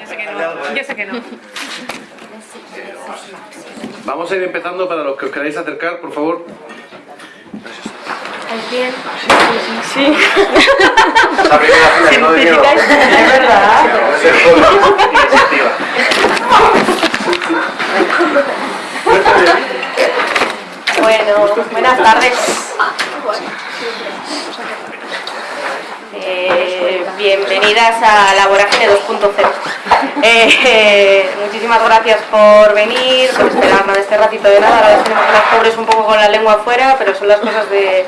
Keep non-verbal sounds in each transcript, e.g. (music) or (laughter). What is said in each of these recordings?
Yo sé que no. Yo sé que no. Vamos a ir empezando para los que os queráis acercar, por favor. ¿Estáis bien? Sí. No dijeron. Es verdad. Bueno, buenas tardes. Eh, bienvenidas a la Vorágine 2.0. Eh, eh, muchísimas gracias por venir, por esperarnos este ratito de nada. Ahora que las pobres un poco con la lengua afuera, pero son las cosas de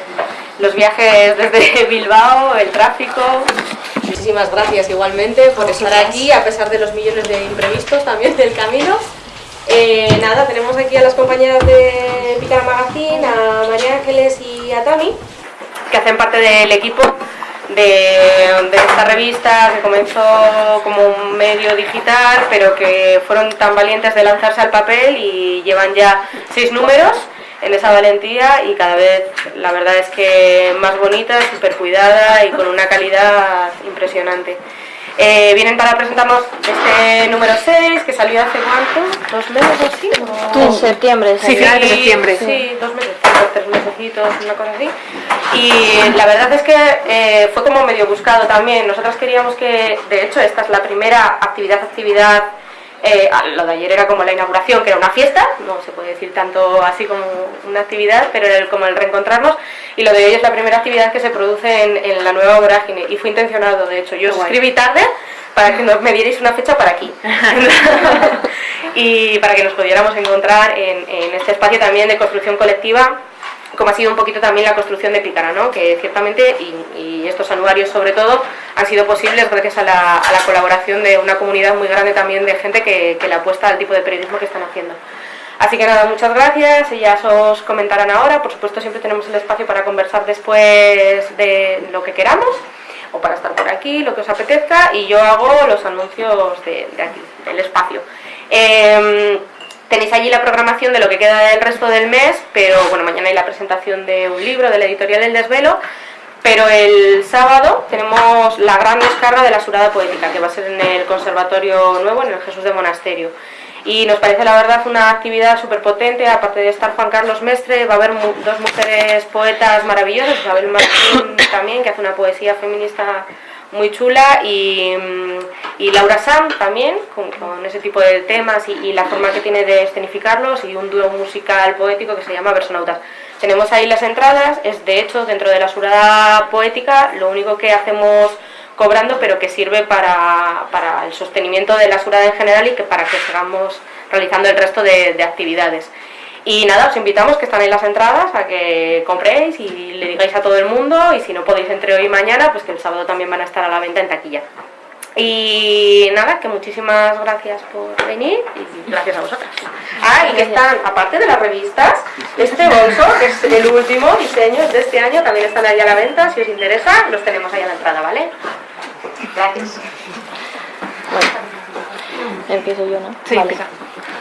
los viajes desde (laughs) Bilbao, el tráfico. Muchísimas gracias igualmente por estar aquí, a pesar de los millones de imprevistos también del camino. Eh, nada, tenemos aquí a las compañeras de Picara Magazine, a María Ángeles y a Tami, que hacen parte del equipo de, esta revista que comenzó como un medio digital, pero que fueron tan valientes de lanzarse al papel y llevan ya seis números en esa valentía y cada vez la verdad es que más bonita, súper cuidada y con una calidad impresionante. Eh, vienen para presentarnos este número 6 que salió hace cuánto, dos meses o así. ¿O? En septiembre. Sí, final de septiembre. Sí, dos meses, tres mesecitos, una cosa así. Y la verdad es que eh, fue como medio buscado también. Nosotros queríamos que, de hecho, esta es la primera actividad, actividad. Eh, lo de ayer era como la inauguración, que era una fiesta, no se puede decir tanto así como una actividad, pero era el- como el reencontrarnos. Y lo de hoy es la primera actividad que se produce en, en la nueva vorágine. Y fue intencionado, de hecho. Yo guay. escribí tarde para que nos me dierais una fecha para aquí. (laughs) y para que nos pudiéramos encontrar en, en este espacio también de construcción colectiva como ha sido un poquito también la construcción de Pícara, ¿no? que ciertamente, y, y estos anuarios sobre todo, han sido posibles gracias a la, a la colaboración de una comunidad muy grande también de gente que, que le apuesta al tipo de periodismo que están haciendo. Así que nada, muchas gracias, ellas os comentarán ahora, por supuesto siempre tenemos el espacio para conversar después de lo que queramos, o para estar por aquí, lo que os apetezca, y yo hago los anuncios de, aquí, del espacio. Em, Tenéis allí la programación de lo que queda del resto del mes, pero bueno, mañana hay la presentación de un libro de la editorial El Desvelo, pero el sábado tenemos la gran descarga de la Surada Poética, que va a ser en el Conservatorio Nuevo, en el Jesús de Monasterio. Y nos parece la verdad una actividad súper potente, aparte de estar Juan Carlos Mestre, va a haber mu- dos mujeres poetas maravillosas, Isabel Martín también, que hace una poesía feminista muy chula, y, mm, Laura Sam también, con, con ese tipo de temas y, y la forma que tiene de escenificarlos, y un dúo musical poético que se llama Versonautas. Tenemos ahí las entradas, es de hecho dentro de la surada poética, lo único que hacemos cobrando, pero que sirve para, el sostenimiento de la surada en general y que para que sigamos realizando el resto de, de actividades. Y nada, os invitamos que están en las entradas a que compréis y le digáis a todo el mundo y si no podéis entre hoy y mañana, pues que el sábado también van a estar a la venta en taquilla. Y nada, que muchísimas gracias por venir y gracias a vosotras. Ah, y que están, aparte de las revistas, este bolso, que es el último diseño de este año, también están ahí a la venta, si os interesa, los tenemos ahí a la entrada, ¿vale? Gracias. Empiezo yo, ¿no? Sí, Vale. empieza.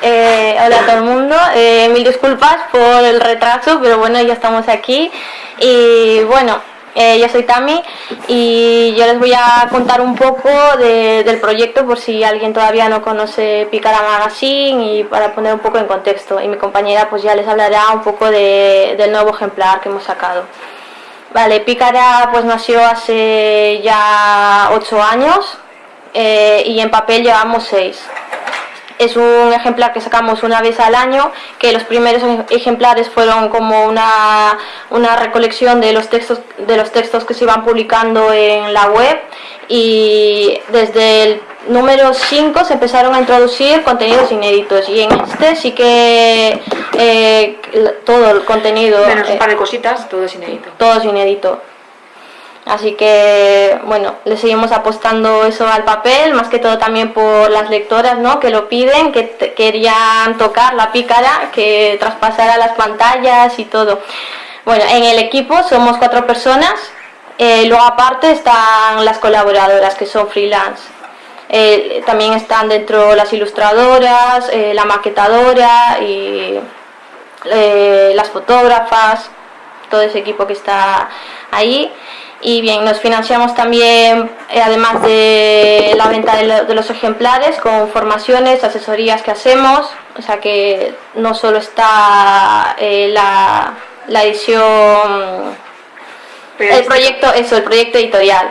Eh, hola a todo el mundo, eh, mil disculpas por el retraso, pero bueno, ya estamos aquí. Y bueno, eh, yo soy Tami y yo les voy a contar un poco de- del proyecto por si alguien todavía no conoce Picara Magazine y para poner un poco en contexto. Y mi compañera pues ya les hablará un poco de- del nuevo ejemplar que hemos sacado. Vale, Pícara pues nació hace ya ocho años eh, y en papel llevamos seis. Es un ejemplar que sacamos una vez al año, que los primeros ejemplares fueron como una, una recolección de los, textos, de los textos que se iban publicando en la web y desde el número 5 se empezaron a introducir contenidos inéditos y en este sí que eh, todo el contenido... Menos eh, un par de cositas, todo es inédito. todo es inédito. Así que, bueno, le seguimos apostando eso al papel, más que todo también por las lectoras, ¿no? Que lo piden, que querían tocar la pícara, que traspasara las pantallas y todo. Bueno, en el equipo somos cuatro personas, eh, luego aparte están las colaboradoras, que son freelance. Eh, también están dentro las ilustradoras, eh, la maquetadora y las fotógrafas, todo ese equipo que está ahí. Y bien, nos financiamos también, eh, además de la venta de, lo- de los ejemplares, con formaciones, asesorías que hacemos. O sea que no solo está eh, la, la edición, el proyecto, eso, el proyecto editorial.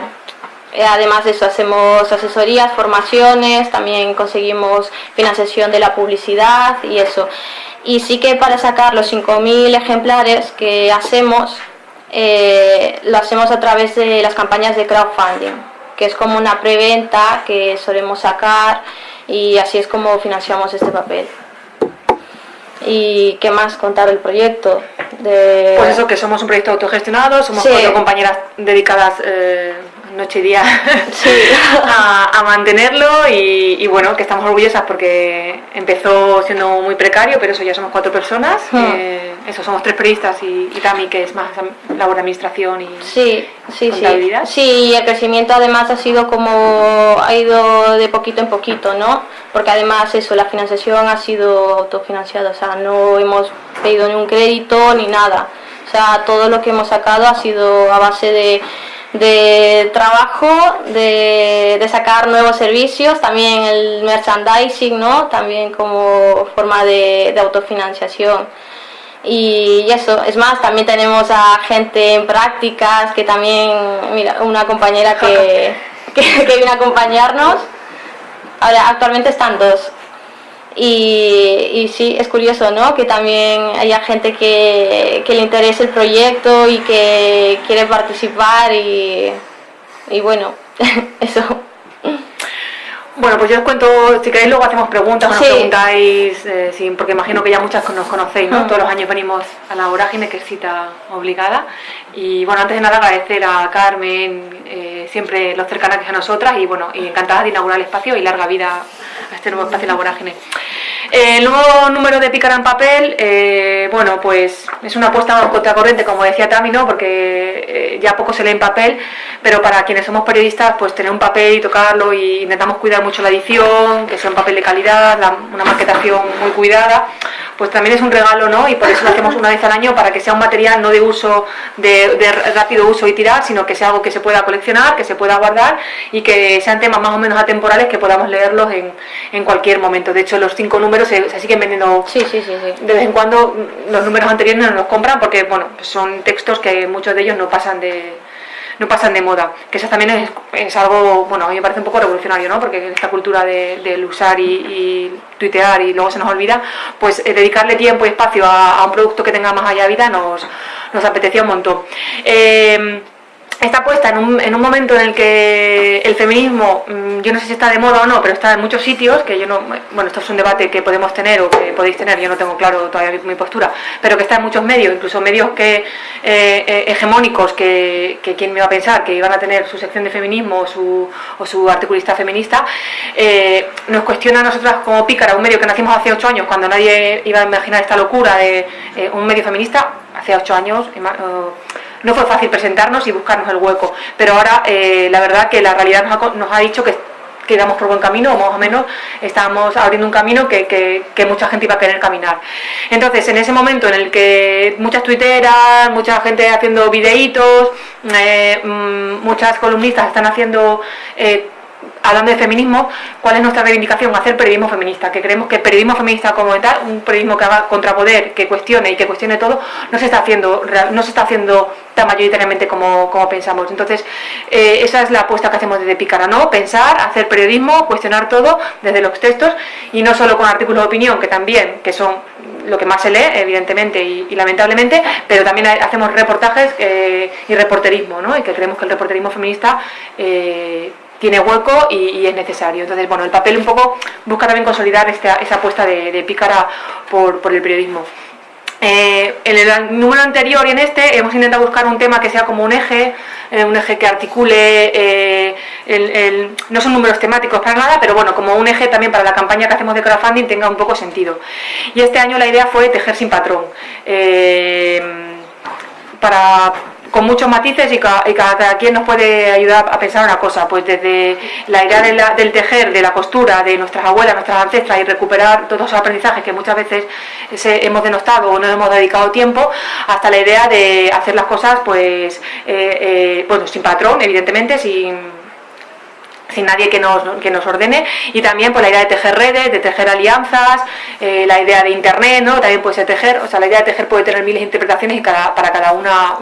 Eh, Además de eso, hacemos asesorías, formaciones, también conseguimos financiación de la publicidad y eso. Y sí que para sacar los 5.000 ejemplares que hacemos, eh, lo hacemos a través de las campañas de crowdfunding, que es como una preventa que solemos sacar y así es como financiamos este papel. ¿Y qué más contar del proyecto? De... Pues eso, que somos un proyecto autogestionado, somos Sí. cuatro compañeras dedicadas eh, noche y día (laughs) Sí. a, a mantenerlo y, y bueno, que estamos orgullosas porque empezó siendo muy precario, pero eso ya somos cuatro personas. Eh, eso, somos tres periodistas y, y Tami, que es más labor de administración y... Sí, sí, sí. Sí, y el crecimiento además ha sido como, ha ido de poquito en poquito, ¿no? Porque además eso, la financiación ha sido autofinanciada, o sea, no hemos pedido ni un crédito ni nada. O sea, todo lo que hemos sacado ha sido a base de, de trabajo, de, de sacar nuevos servicios, también el merchandising, ¿no? También como forma de, autofinanciación. Y eso, es más, también tenemos a gente en prácticas que también, mira, una compañera que, (laughs) que, que a acompañarnos, ahora actualmente están dos. Y, y sí, es curioso, ¿no? Que también haya gente que, que le interese el proyecto y que quiere participar y, y bueno, (laughs) eso. Bueno, pues yo os cuento, si queréis luego hacemos preguntas, o nos Sí. preguntáis, eh, sí, porque imagino que ya muchas nos conocéis, ¿no? Mm. Todos los años venimos a la vorágine, que es cita obligada. Y bueno, antes de nada agradecer a Carmen, eh, siempre los cercana que es a nosotras, y bueno, y encantada de inaugurar el espacio y larga vida a este nuevo espacio La Vorágine. El nuevo número de Pícara en papel, eh, bueno, pues es una apuesta contracorriente, como decía Tami, ¿no? Porque eh, ya poco se lee en papel, pero para quienes somos periodistas, pues tener un papel y tocarlo y intentamos cuidar mucho la edición, que sea un papel de calidad, la- una maquetación muy cuidada, pues también es un regalo, ¿no? Y por eso lo hacemos una vez al año para que sea un material no de uso, de, de rápido uso y tirar, sino que sea algo que se pueda coleccionar, que se pueda guardar y que sean temas más o menos atemporales que podamos leerlos en, en cualquier momento. De hecho, los cinco números se, se siguen vendiendo Sí, sí, sí, de vez en cuando los números anteriores no nos compran porque bueno son textos que muchos de ellos no pasan de no pasan de moda que eso también es, es algo bueno a mí me parece un poco revolucionario no porque esta cultura de- del usar y, y tuitear y luego se nos olvida pues eh, dedicarle tiempo y espacio a, un producto que tenga más allá vida nos nos apetecía un montón. Eh, está puesta en un, en un momento en el que el feminismo, mm, yo no sé si está de moda o no, pero está en muchos sitios, que yo no, bueno, esto es un debate que podemos tener o que podéis tener, yo no tengo claro todavía mi, postura, pero que está en muchos medios, incluso medios que eh, eh, hegemónicos, que, que quién me iba a pensar que iban a tener su sección de feminismo o su, o su articulista feminista, eh, nos cuestiona a nosotras como pícara, un medio que nacimos hace ocho años, cuando nadie iba a imaginar esta locura de eh, un medio feminista, hace ocho años, no fue fácil presentarnos y buscarnos el hueco, pero ahora eh, la verdad que la realidad nos ha, nos ha dicho que, que íbamos por buen camino, o más o menos estábamos abriendo un camino que, que- mucha gente iba a querer caminar. Entonces, en ese momento en el que muchas tuiteras, mucha gente haciendo videitos, eh, mm, muchas columnistas están haciendo... eh, hablando de feminismo, ¿cuál es nuestra reivindicación? Hacer periodismo feminista, que creemos que periodismo feminista como tal, un periodismo que haga contrapoder, que cuestione y que cuestione todo, no se está haciendo, no se está haciendo tan mayoritariamente como, como pensamos. Entonces, eh, esa es la apuesta que hacemos desde Pícara, ¿no? Pensar, hacer periodismo, cuestionar todo desde los textos y no solo con artículos de opinión, que también, que son lo que más se lee, evidentemente y, lamentablemente, pero también ha- hacemos reportajes eh, y reporterismo, ¿no? Y que creemos que el reporterismo feminista eh, tiene hueco y, y es necesario. Entonces, bueno, el papel un poco busca también consolidar esta, esa apuesta de, de pícara por, por el periodismo. Eh, en el número anterior y en este hemos intentado buscar un tema que sea como un eje, eh, un eje que articule, eh, el- no son números temáticos para nada, pero bueno, como un eje también para la campaña que hacemos de crowdfunding tenga un poco sentido. Y este año la idea fue tejer sin patrón. Para con muchos matices y, cada, quien nos puede ayudar a pensar una cosa, pues desde la idea del tejer, de la costura, de nuestras abuelas, nuestras ancestras y recuperar todos esos aprendizajes que muchas veces hemos denostado o no hemos dedicado tiempo, hasta la idea de hacer las cosas pues eh, eh, bueno, sin patrón, evidentemente, sin sin nadie que nos, que nos ordene y también pues, la idea de tejer redes, de tejer alianzas, eh, la idea de internet, ¿no? también puede ser tejer, o sea, la idea de tejer puede tener miles de interpretaciones y cada, para cada una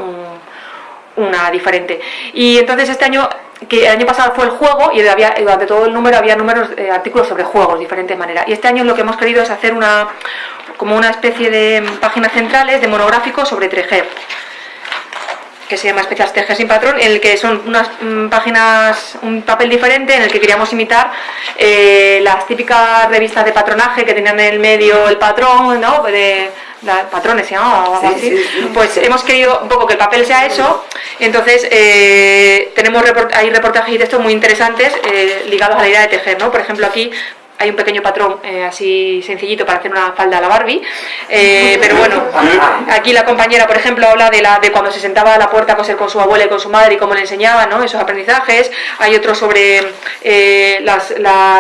una diferente. Y entonces este año, que el año pasado fue el juego y había, durante todo el número había números, eh, artículos sobre juegos, diferentes maneras. Y este año lo que hemos querido es hacer una, como una especie de páginas centrales de monográficos sobre tejer que se llama Especial Tejer sin Patrón, en el que son unas mm, páginas, un papel diferente en el que queríamos imitar eh, las típicas revistas de patronaje que tenían en el medio el patrón, ¿no? De, patrones se llamaba o algo así. Pues hemos querido un poco que el papel sea eso, entonces eh, tenemos hay reportajes y textos muy interesantes eh, ligados a la idea de tejer, ¿no? Por ejemplo aquí hay un pequeño patrón eh, así sencillito para hacer una falda a la Barbie, eh, (laughs) pero bueno, aquí la compañera, por ejemplo, habla de, la, de cuando se sentaba a la puerta a coser con su abuela y con su madre y cómo le enseñaba ¿no? esos aprendizajes. Hay otro sobre eh, las,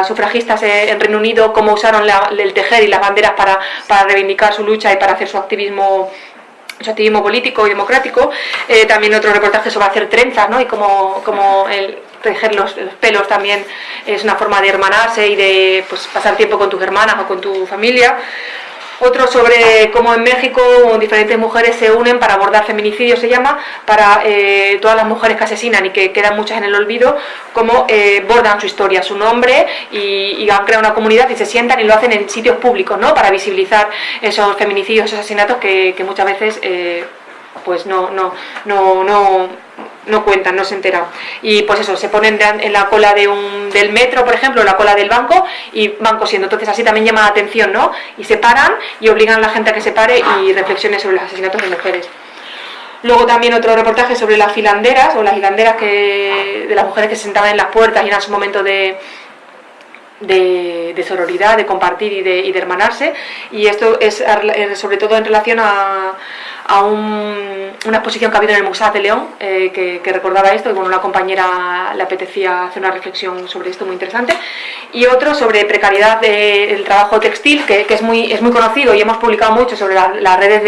sufragistas en Reino Unido, cómo usaron el tejer y las banderas para, para reivindicar su lucha y para hacer su activismo su activismo político y democrático. también otro reportaje sobre hacer trenzas ¿no? y cómo, cómo el, tejer los, pelos también es una forma de hermanarse y de pues, pasar tiempo con tus hermanas o con tu familia. Otro sobre cómo en México diferentes mujeres se unen para abordar feminicidio, se llama, para eh, todas las mujeres que asesinan y que quedan muchas en el olvido, cómo eh, bordan su historia, su nombre y, han creado una comunidad y se sientan y lo hacen en sitios públicos, ¿no? Para visibilizar esos feminicidios, esos asesinatos que, muchas veces eh, pues no, no, no, no no cuentan, no se enteran. Y pues eso, se ponen en la cola de un, del metro, por ejemplo, la cola del banco y van cosiendo. Entonces así también llama la atención, ¿no? Y se paran y obligan a la gente a que se pare y reflexione sobre los asesinatos de mujeres. Luego también otro reportaje sobre las filanderas o las hilanderas que, de las mujeres que se sentaban en las puertas y eran su momento de, de, sororidad, de compartir y de, y de hermanarse. Y esto es sobre todo en relación a, a una exposición que ha habido en el Museo de León, eh, que, recordaba esto, y bueno, una compañera le apetecía hacer una reflexión sobre esto muy interesante, y otro sobre precariedad del trabajo textil, que, es, muy, es muy conocido y hemos publicado mucho sobre las redes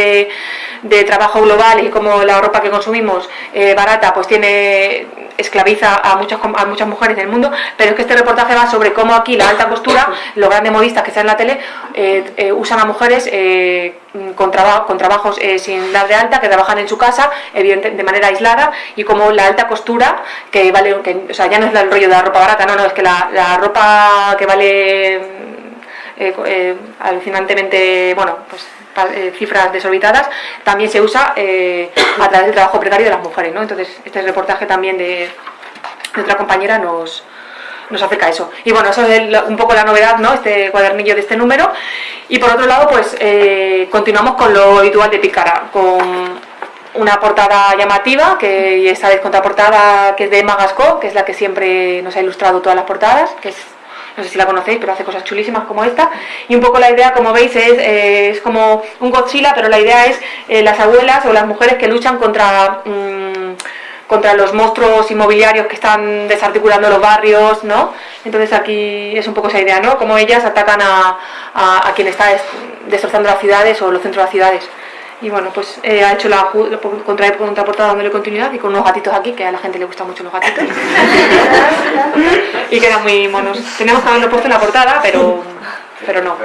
de, trabajo global y cómo la ropa que consumimos eh, barata pues tiene esclaviza a muchas, a muchas mujeres del mundo, pero es que este reportaje va sobre cómo aquí la alta costura, (laughs) los grandes modistas que están en la tele, eh, usan a mujeres con, con trabajos sin de alta, que trabajan en su casa, evidente, de manera aislada, y como la alta costura, que vale, que, o sea, ya no es el rollo de la ropa barata, no, no, es que la, ropa que vale eh, eh, alucinantemente, bueno, pues eh, cifras desorbitadas, también se usa a través del trabajo precario de las mujeres, ¿no? Entonces, este reportaje también de, de otra compañera nos, nos acerca a eso. Y bueno, eso es un poco la novedad, ¿no? Este cuadernillo de este número. Y por otro lado, pues eh, continuamos con lo habitual de Picara, con una portada llamativa, que esta vez contraportada que es de Magasco, que es la que siempre nos ha ilustrado todas las portadas, que es no sé si la conocéis, pero hace cosas chulísimas como esta. Y un poco la idea, como veis, es, eh, es como un Godzilla, pero la idea es eh, las abuelas o las mujeres que luchan contra... Mm, contra los monstruos inmobiliarios que están desarticulando los barrios, ¿no? Entonces aquí es un poco esa idea, ¿no? Como ellas atacan a, a, quien está destrozando las ciudades o los centros de las ciudades. Y bueno, pues eh, ha hecho la, contra, contraportada dándole continuidad y con unos gatitos aquí, que a la gente le gustan mucho los gatitos. (laughs) y quedan muy monos. Tenemos que haberlo puesto en la portada, pero, pero no.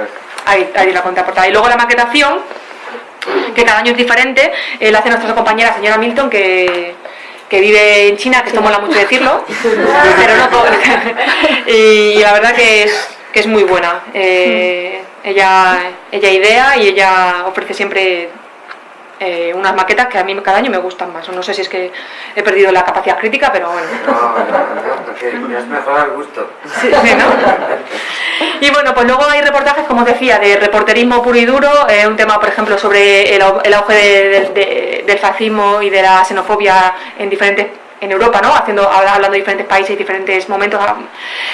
Ahí, ahí la contraportada. Y luego la maquetación, que cada año es diferente, eh, la hace nuestra compañera señora Milton, que que vive en China, que esto mola mucho decirlo, pero no todo. (laughs) y la verdad que es, que es muy buena. Eh, ella, ella idea y ella ofrece siempre eh, unas maquetas que a mí cada año me gustan más. No sé si es que he perdido la capacidad crítica, pero bueno. No, no, no, (laughs) es mejor el gusto. Sí, ¿no? Y bueno, pues luego hay reportajes, como os decía, de reporterismo puro y duro, eh, un tema, por ejemplo, sobre el, auge del fascismo y de la xenofobia en diferentes en Europa, ¿no? Haciendo, hablando de diferentes países, diferentes momentos.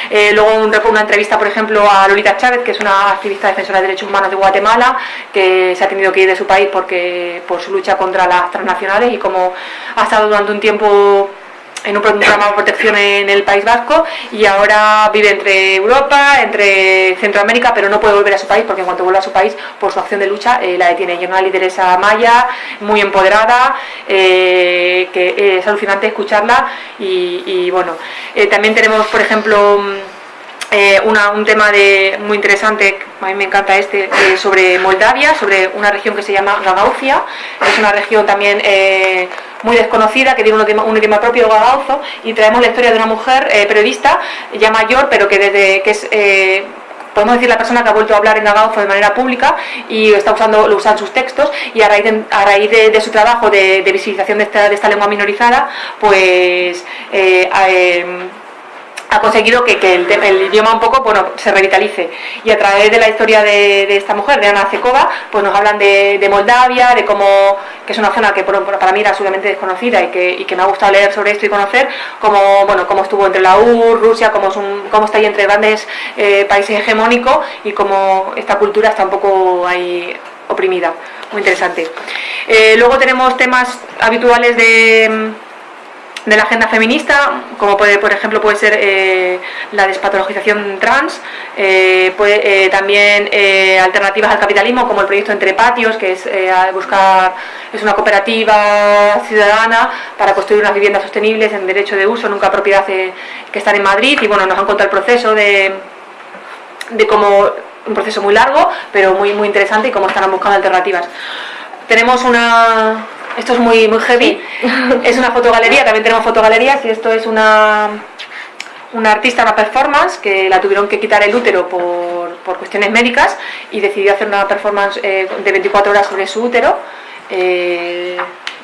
Eh, luego un, una entrevista, por ejemplo, a Lolita Chávez, que es una activista defensora de derechos humanos de Guatemala, que se ha tenido que ir de su país porque por su lucha contra las transnacionales y como ha estado durante un tiempo en un programa de protección en el País Vasco y ahora vive entre Europa, entre Centroamérica, pero no puede volver a su país porque en cuanto vuelva a su país, por su acción de lucha, eh, la detiene. Y una lideresa maya, muy empoderada, eh, que es alucinante escucharla y, bueno, eh, también tenemos, por ejemplo, un tema de, muy interesante, a mí me encanta este, sobre Moldavia, sobre una región que se llama Gagaucia, es una región también muy desconocida, que tiene un idioma, propio gagauzo, y traemos la historia de una mujer eh, periodista, ya mayor, pero que desde que es... Eh, podemos decir la persona que ha vuelto a hablar en gagauzo de manera pública y está usando, lo usan sus textos y a raíz de, a raíz de, su trabajo de, visibilización de esta, de esta, lengua minorizada, pues eh, ha conseguido que, el, idioma un poco bueno, se revitalice. Y a través de la historia de, esta mujer, de Ana Cekova, pues nos hablan de, Moldavia, de cómo, que es una zona que para mí era absolutamente desconocida y que, me ha gustado leer sobre esto y conocer, cómo, bueno, cómo estuvo entre la URSS, Rusia, cómo, cómo está ahí entre grandes eh, países hegemónicos y cómo esta cultura está un poco ahí oprimida. Muy interesante. Eh, luego tenemos temas habituales de de la agenda feminista, como puede, por ejemplo, puede ser eh, la despatologización trans, eh, puede, eh, también alternativas al capitalismo, como el proyecto Entre Patios, que es buscar es una cooperativa ciudadana para construir unas viviendas sostenibles en derecho de uso, nunca propiedad, que están en Madrid, y bueno, nos han contado el proceso de, de cómo un proceso muy largo, pero muy, muy interesante y cómo están buscando alternativas. Tenemos una, esto es muy, muy heavy. Es una fotogalería, también tenemos fotogalerías y esto es una, una artista, una performance, que la tuvieron que quitar el útero por, por cuestiones médicas y decidió hacer una performance eh, de 24 horas sobre su útero. Eh,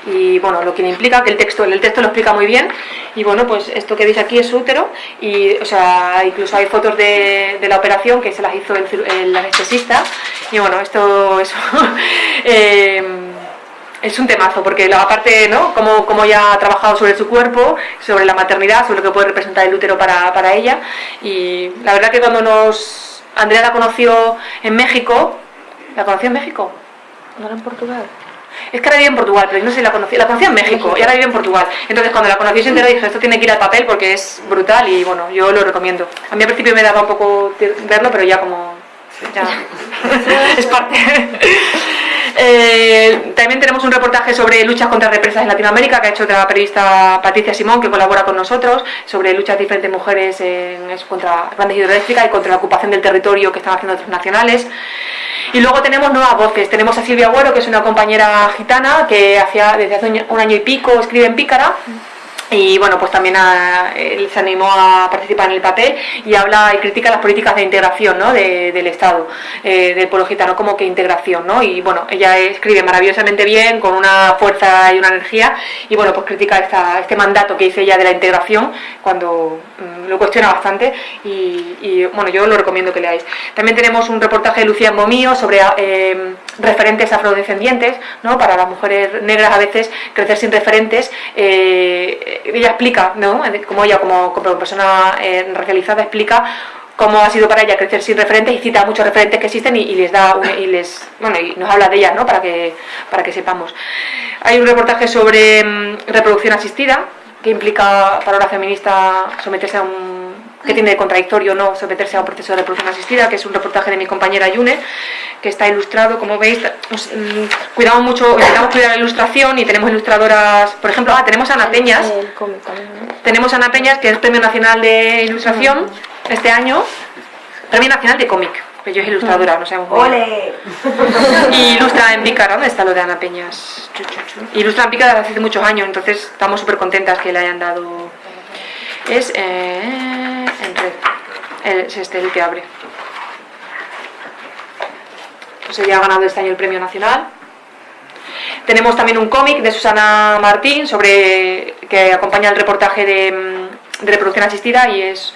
y bueno, lo que le implica, que el texto, el texto lo explica muy bien, y bueno, pues esto que veis aquí es su útero, y o sea, incluso hay fotos de, de la operación que se las hizo el, el anestesista, y bueno, esto, eso, (laughs) eh, es un temazo, porque aparte, ¿no? Como, como ella ha trabajado sobre su cuerpo, sobre la maternidad, sobre lo que puede representar el útero para, para ella. Y la verdad que cuando nos... Andrea la conoció en México, ¿la conoció en México? ¿No era en Portugal? Es que ahora vive en Portugal, pero no sé si la conocí. La conocí en México, y ahora vive en Portugal. Entonces cuando la conocí se enteró dije, esto tiene que ir al papel porque es brutal y bueno, yo lo recomiendo. A mí al principio me daba un poco verlo, pero ya como... Ya. (laughs) es parte. Eh, también tenemos un reportaje sobre luchas contra represas en Latinoamérica que ha hecho otra periodista Patricia Simón que colabora con nosotros sobre luchas de diferentes mujeres en, contra grandes hidroeléctricas y contra la ocupación del territorio que están haciendo otros nacionales. Y luego tenemos nuevas voces. Tenemos a Silvia Agüero, que es una compañera gitana que hacía, desde hace un año y pico escribe en Pícara y bueno, pues también él se animó a participar en el papel y habla y critica las políticas de integración ¿no? del Estado, eh, del pueblo gitano, como que integración, ¿no? Y bueno, ella escribe maravillosamente bien, con una fuerza y una energía, y bueno, pues critica esta, este mandato que dice ella de la integración, cuando mm, lo cuestiona bastante, y, bueno, yo lo recomiendo que leáis. También tenemos un reportaje de Lucía Momío sobre eh, referentes afrodescendientes, ¿no? Para las mujeres negras a veces crecer sin referentes, eh, ella explica, ¿no? como ella como, persona eh, racializada explica cómo ha sido para ella crecer sin referentes y cita muchos referentes que existen y, les da y les bueno y nos habla de ellas ¿no? para que para que sepamos hay un reportaje sobre mm, reproducción asistida que implica para una feminista someterse a un que tiene de contradictorio no someterse a un proceso de reproducción asistida, que es un reportaje de mi compañera Yune, que está ilustrado, como veis, mm, cuidamos mucho, intentamos cuidar la ilustración y tenemos ilustradoras, por ejemplo, ah, tenemos a Ana Peñas, tenemos a Ana Peñas, que es Premio Nacional de Ilustración este año, Premio Nacional de Cómic, que yo es ilustradora, no sabemos ¡Ole! Y ilustra en Pícara, ¿dónde está lo de Ana Peñas? Ilustra en Pícara desde hace muchos años, entonces estamos súper contentas que le hayan dado... Es... Eh. Es este el que abre. Pues ella ha ganado este año el premio nacional. Tenemos también un cómic de Susana Martín sobre que acompaña el reportaje de, mm, de reproducción asistida y es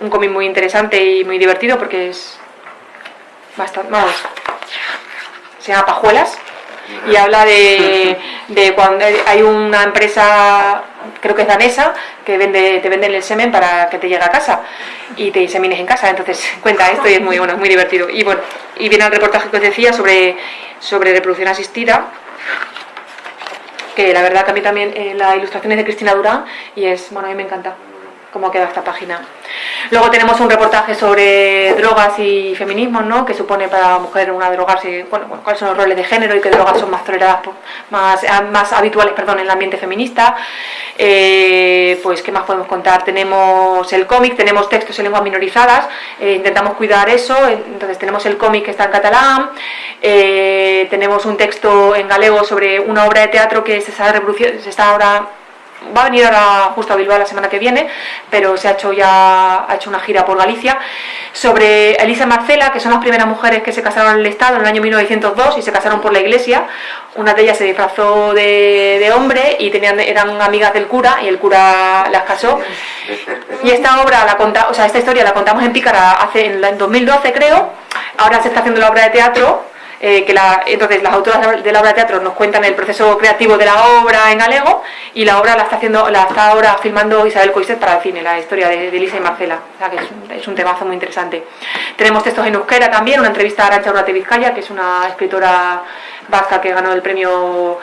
un cómic muy interesante y muy divertido porque es bastante, vamos, se llama Pajuelas y habla de, de cuando hay una empresa, creo que es danesa, que vende, te venden el semen para que te llegue a casa y te insemines en casa. Entonces (laughs) cuenta esto y es muy bueno, es muy divertido. Y bueno, y viene el reportaje que os decía sobre, sobre reproducción asistida que la verdad que a mí también eh, la ilustración es de Cristina Durán y es, bueno, a mí me encanta cómo queda esta página. Luego tenemos un reportaje sobre drogas y feminismo, ¿no? que supone para la mujer una drogarse, bueno, cuáles son los roles de género y qué drogas son más toleradas, más, más habituales perdón, en el ambiente feminista. Eh, pues, ¿qué más podemos contar? Tenemos el cómic, tenemos textos en lenguas minorizadas, eh, intentamos cuidar eso, entonces tenemos el cómic que está en catalán, eh, tenemos un texto en galego sobre una obra de teatro que se está, se está ahora va a venir ahora justo a Bilbao la semana que viene, pero se ha hecho ya ha hecho una gira por Galicia, sobre Elisa Marcela, que son las primeras mujeres que se casaron en el Estado en el año 1902 y se casaron por la iglesia. Una de ellas se disfrazó de, hombre y tenían, eran amigas del cura y el cura las casó. Y esta obra, la conta, o sea, esta historia la contamos en Pícara hace, en 2012 creo, ahora se está haciendo la obra de teatro eh, que la, entonces las autoras de la obra de teatro nos cuentan el proceso creativo de la obra en galego y la obra la está haciendo la está ahora filmando Isabel Coiset para el cine, la historia de, Lisa y Marcela, o sea que es un, temazo muy interesante. Tenemos textos en euskera también, una entrevista a Arancha Urrate Vizcaya, que es una escritora vasca que ganó el premio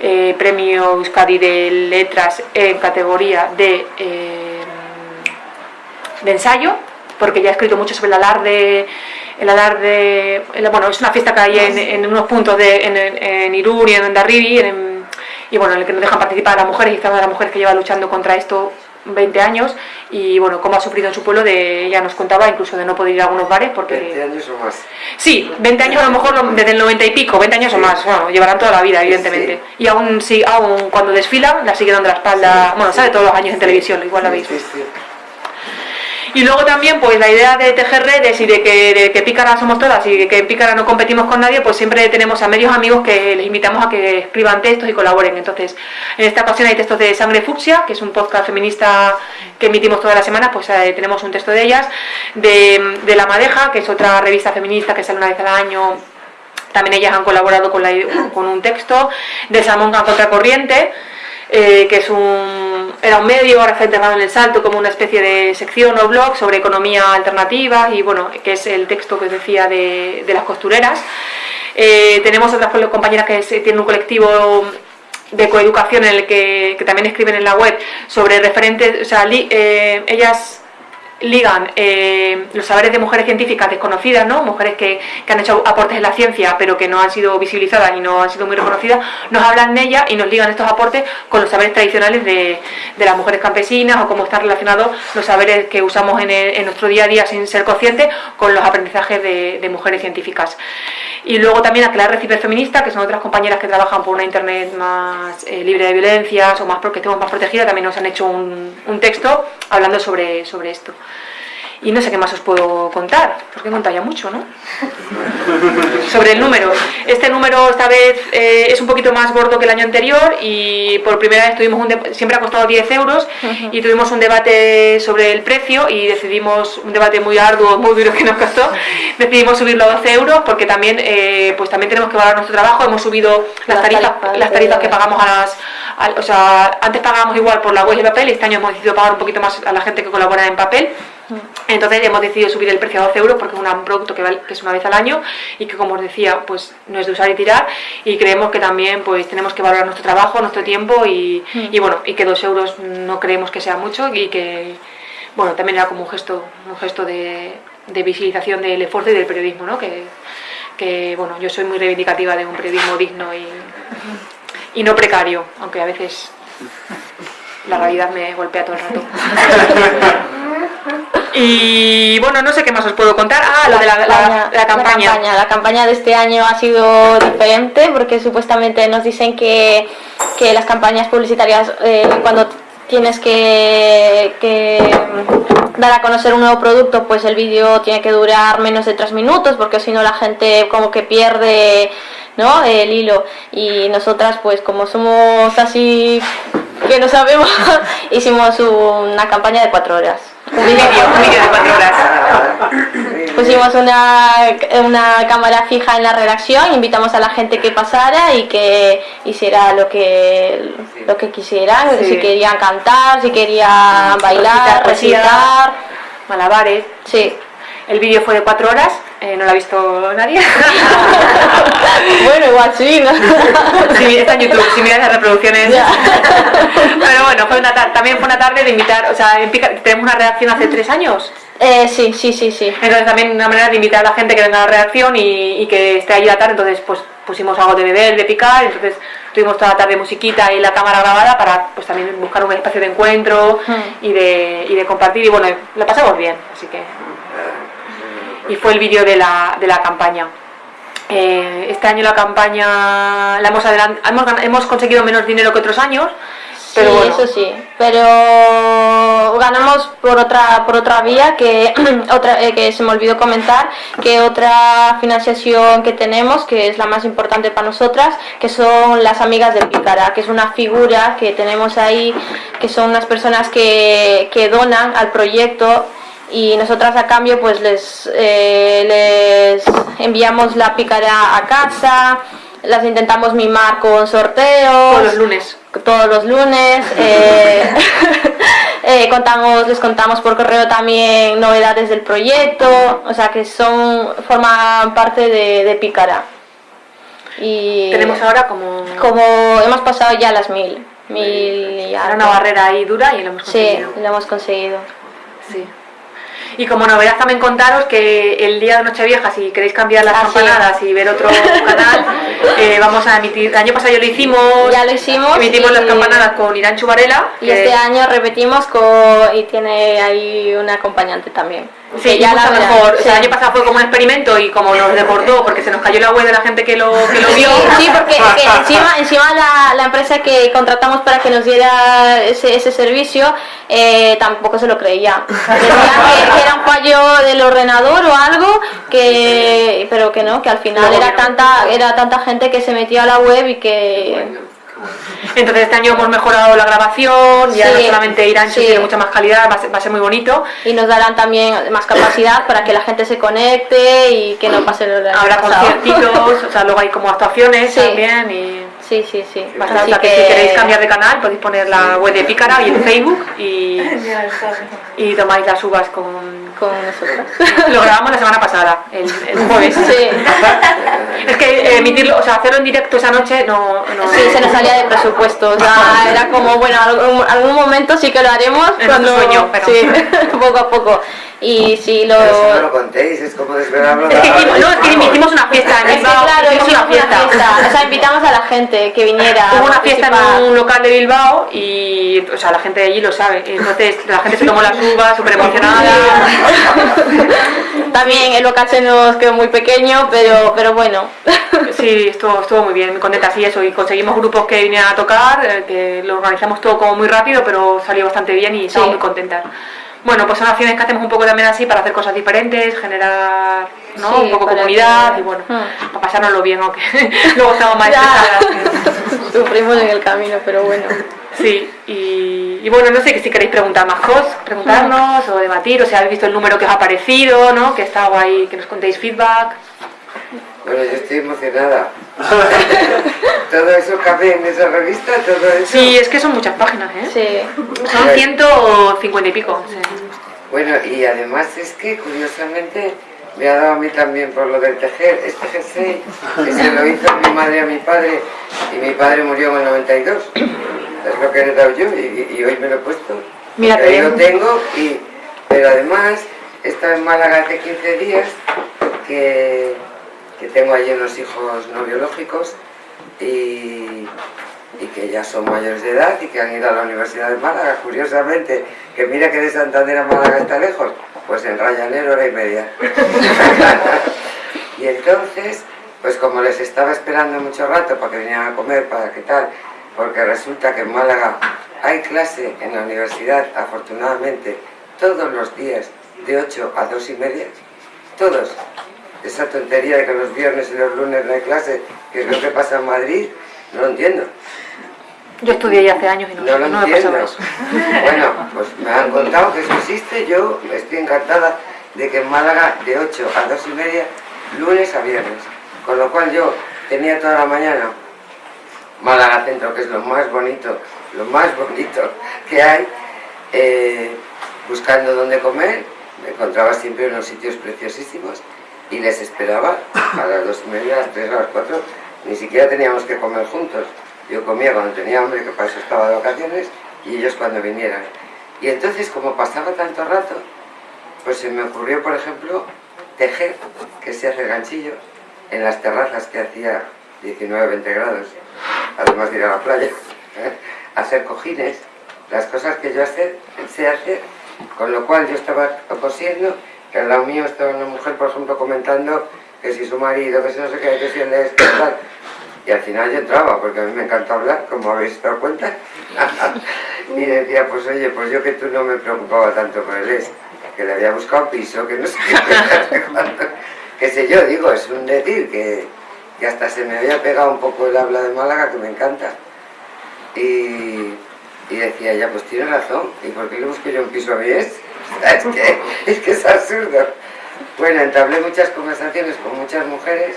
eh, premio Euskadi de letras en categoría de, eh, de ensayo, porque ya ha escrito mucho sobre el alarde el alarde, bueno, es una fiesta que hay en, unos puntos de, en, en, Irún y en Ondarribi, y bueno, en el que nos dejan participar a las mujeres, y está una de las mujeres que lleva luchando contra esto 20 años y bueno, cómo ha sufrido en su pueblo, de, ella nos contaba incluso de no poder ir a algunos bares porque... 20 años o más. Sí, 20 años a lo mejor desde el 90 y pico, 20 años o más, bueno, llevarán toda la vida evidentemente. Y aún, sí, aún cuando desfila la sigue dando la espalda, bueno, sabe todos los años en televisión, igual la veis. Y luego también, pues la idea de tejer redes y de que, de que Pícara somos todas y de que Pícara no competimos con nadie, pues siempre tenemos a medios amigos que les invitamos a que escriban textos y colaboren. Entonces, en esta ocasión hay textos de Sangre Fucsia, que es un podcast feminista que emitimos todas las semanas, pues eh, tenemos un texto de ellas, de, La Madeja, que es otra revista feminista que sale una vez al año también ellas han colaborado con, la, con un texto de Salmón a Contracorriente, eh, que es un, era un medio, ahora está integrado en el Salto como una especie de sección o blog sobre economía alternativa y bueno, que es el texto que os decía de, las costureras. Eh, tenemos otras compañeras que tienen un colectivo de coeducación en el que, también escriben en la web sobre referentes, o sea, eh, ellas ligan eh, los saberes de mujeres científicas desconocidas, ¿no? mujeres que, han hecho aportes en la ciencia pero que no han sido visibilizadas y no han sido muy reconocidas, nos hablan de ellas y nos ligan estos aportes con los saberes tradicionales de, las mujeres campesinas o cómo están relacionados los saberes que usamos en, nuestro día a día sin ser conscientes con los aprendizajes de, mujeres científicas. Y luego también a Clara Feminista, que son otras compañeras que trabajan por una internet más eh, libre de violencias o más porque estemos más protegidas, también nos han hecho un, un texto hablando sobre, sobre esto. Y no sé qué más os puedo contar, porque he contado ya mucho, ¿no? Sobre el número. Este número esta vez eh, es un poquito más gordo que el año anterior y por primera vez tuvimos un siempre ha costado 10 euros y tuvimos un debate sobre el precio y decidimos, un debate muy arduo, muy duro que nos costó, decidimos subirlo a 12 euros porque también, eh, pues también tenemos que valorar nuestro trabajo, hemos subido las tarifas, las tarifas que pagamos a las... o sea, antes pagábamos igual por la web y el papel y este año hemos decidido pagar un poquito más a la gente que colabora en papel entonces hemos decidido subir el precio a 12 euros porque es un producto que, es una vez al año y que como os decía pues no es de usar y tirar y creemos que también pues tenemos que valorar nuestro trabajo, nuestro tiempo y, mm. bueno y que 2 euros no creemos que sea mucho y que bueno también era como un gesto, un gesto de, visibilización del esfuerzo y del periodismo ¿no? que, que bueno yo soy muy reivindicativa de un periodismo digno y, y no precario aunque a veces la realidad me golpea todo el rato (laughs) Y bueno, no sé qué más os puedo contar. Ah, lo de la, campaña, la, campaña. de este año ha sido diferente porque supuestamente nos dicen que, las campañas publicitarias eh, cuando tienes que, dar a conocer un nuevo producto, pues el vídeo tiene que durar menos de tres minutos porque si no la gente como que pierde ¿no? el hilo. Y nosotras pues como somos así que no sabemos, (laughs) hicimos una campaña de cuatro horas Un vídeo, un vídeo de cuatro horas. Pusimos una, una cámara fija en la redacción, invitamos a la gente que pasara y que hiciera lo que, lo que quisieran, Sí. si querían cantar, si querían bailar, recitar. Malabares. Sí. El vídeo fue de cuatro horas, eh, no lo ha visto nadie. (laughs) bueno, igual sí, ¿no? (laughs) Sí, está en YouTube, si miras las reproducciones. (laughs) Pero bueno, fue una también fue una tarde de invitar, o sea, en Pica- tenemos una redacción hace tres años. Eh, sí, sí, sí, sí. Entonces también una manera de invitar a la gente que venga a la redacción y, y que esté ahí la tarde, entonces pues pusimos algo de beber, de picar, entonces tuvimos toda la tarde musiquita y la cámara grabada para pues también buscar un espacio de encuentro y, de, y de compartir y bueno, lo pasamos bien, así que... Y fue el vídeo de la, de la campaña. Eh, este año la campaña la hemos, hemos, hemos conseguido menos dinero que otros años, pero sí, bueno, eso sí. Pero ganamos por otra por otra vía que (clears throat) otra eh, que se me olvidó comentar que otra financiación que tenemos que es la más importante para nosotras que son las amigas de Pícara que es una figura que tenemos ahí que son unas personas que, que donan al proyecto y nosotras a cambio pues les, eh, les enviamos la pícara a casa las intentamos mimar con sorteos todos los lunes. todos los lunes. eh, (laughs) eh, contamos, les contamos por correo también novedades del proyecto, o sea que son forman parte de, de Pícara. Y Tenemos ahora como, como hemos pasado ya las mil, mil y algo. una barrera ahí dura y lo hemos Sí, conseguido. lo hemos conseguido. Sí. Y como novedad también contaros que el día de Nochevieja, si queréis cambiar las Ah, sí. campanadas y ver otro canal, (laughs) eh, vamos a emitir. El año pasado ya lo hicimos. Ya lo hicimos Emitimos y- las campanadas con Irán Chubarela. Y este año repetimos con, y tiene ahí un acompañante también. Sí, ya la mejor. O sea, sí. el año pasado fue como un experimento y como nos deportó porque se nos cayó la web de la gente que lo, que lo vio. Sí, porque (laughs) que encima, encima la, la empresa que contratamos para que nos diera ese, ese servicio eh, tampoco se lo creía. (laughs) que, era un fallo del ordenador o algo, que pero que no, que al final era tanta era tanta gente que se metía a la web y que Entonces este año hemos mejorado la grabación, ya Sí, no solamente Irán sí. tiene mucha más calidad, va a ser, va a ser muy bonito. y nos darán también más capacidad para que la gente se conecte y que no pase lo Habrá conciertitos, o sea, luego hay como actuaciones Sí. también y... Sí, sí, sí. Bastante, Así o sea, que... si queréis cambiar de canal podéis poner la web de Pícara y en (laughs) Facebook y, y tomáis las uvas con... con. (laughs) Lo grabamos la semana pasada, el, el jueves. Sí. (laughs) Es que eh, emitirlo, o sea, hacerlo en directo esa noche no... no Sí, se nos salía de presupuesto, o sea, era como, bueno, algún, algún momento sí que lo haremos, En cuando, sueño, pero- sí, poco a poco. Y sí, lo... Pero si no lo contéis, es como desvelarlo. Es que hicimos, no, es que hicimos una fiesta en Bilbao, claro, hicimos una fiesta. o sea, invitamos a la gente que viniera. Hubo una fiesta en un local de Bilbao y, o sea, la gente de allí lo sabe. Entonces, la gente se tomó las uvas, súper (laughs) emocionada. También el local se nos quedó muy pequeño, pero, pero bueno. Sí, estuvo, estuvo muy bien, muy contenta y eso. Y conseguimos grupos que vinieran a tocar, eh, que lo organizamos todo como muy rápido, pero salió bastante bien y estamos Sí. muy contentas. Bueno, pues son acciones que hacemos un poco también así para hacer cosas diferentes, generar ¿no? Sí, un poco comunidad que- y bueno, Hmm. para pasárnoslo bien, aunque (laughs) luego estamos más estresadas. (laughs) Sufrimos en el camino, pero bueno. Sí, y, y bueno, no sé si queréis preguntar más cosas, preguntarnos o debatir, o si habéis visto el número que os ha parecido, ¿no? Que está guay, que nos contéis feedback. Bueno, yo estoy emocionada. (laughs) todo eso cabe en esa revista, todo eso. Sí, es que son muchas páginas, ¿eh? Sí. Son 150 y pico. sí. Bueno, y además es que curiosamente me ha dado a mí también por lo del tejer. Este jersey que se lo hizo mi madre a mi padre y mi padre murió en el 92. Es lo que he heredado yo y, y hoy me lo he puesto. Mira Porque qué ahí lo tengo y... Pero además he estado en Málaga hace 15 días que, que tengo allí unos hijos no biológicos y, y que ya son mayores de edad y que han ido a la Universidad de Málaga, curiosamente, que mira que de Santander a Málaga está lejos, pues en Ryanair hora y media. (laughs) y entonces, pues como les estaba esperando mucho rato para que vinieran a comer, para qué tal, porque resulta que en Málaga hay clase en la universidad, afortunadamente, todos los días de 8 a 2 y media, todos. Esa tontería de que los viernes y los lunes no hay clase, que es lo que pasa en Madrid, no lo entiendo. Yo estudié ya hace años y no, No lo no entiendo. eso. (laughs) Bueno, pues me han contado que eso existe. Yo estoy encantada de que en Málaga de 8 a 2 y media, lunes a viernes. Con lo cual yo tenía toda la mañana Málaga Centro, que es lo más bonito, lo más bonito que hay, eh, buscando dónde comer. Me encontraba siempre en unos sitios preciosísimos y les esperaba a las dos y media, a las tres, a las cuatro. Ni siquiera teníamos que comer juntos. Yo comía cuando tenía hambre, que para eso estaba de vacaciones, y ellos cuando vinieran. Y entonces, como pasaba tanto rato, pues se me ocurrió, por ejemplo, tejer, que se hace ganchillo, en las terrazas que hacía 19, 20 grados, además de ir a la playa, (laughs) hacer cojines, las cosas que yo hacer, sé hacer, con lo cual yo estaba cosiendo, que al lado mío estaba una mujer, por ejemplo, comentando que si su marido, que si no sé qué, que si él es, que tal. Y al final yo entraba, porque a mí me encanta hablar, como habéis dado cuenta. (laughs) y decía, pues oye, pues yo que tú no me preocupaba tanto por él es, que le había buscado piso, que no sé qué, qué sé yo, digo, es un decir que, que hasta se me había pegado un poco el habla de Málaga, que me encanta. Y, y decía, ya, pues tiene razón, ¿y por qué le busco yo un piso a mí es? Es que, es que es absurdo. Bueno, entablé muchas conversaciones con muchas mujeres,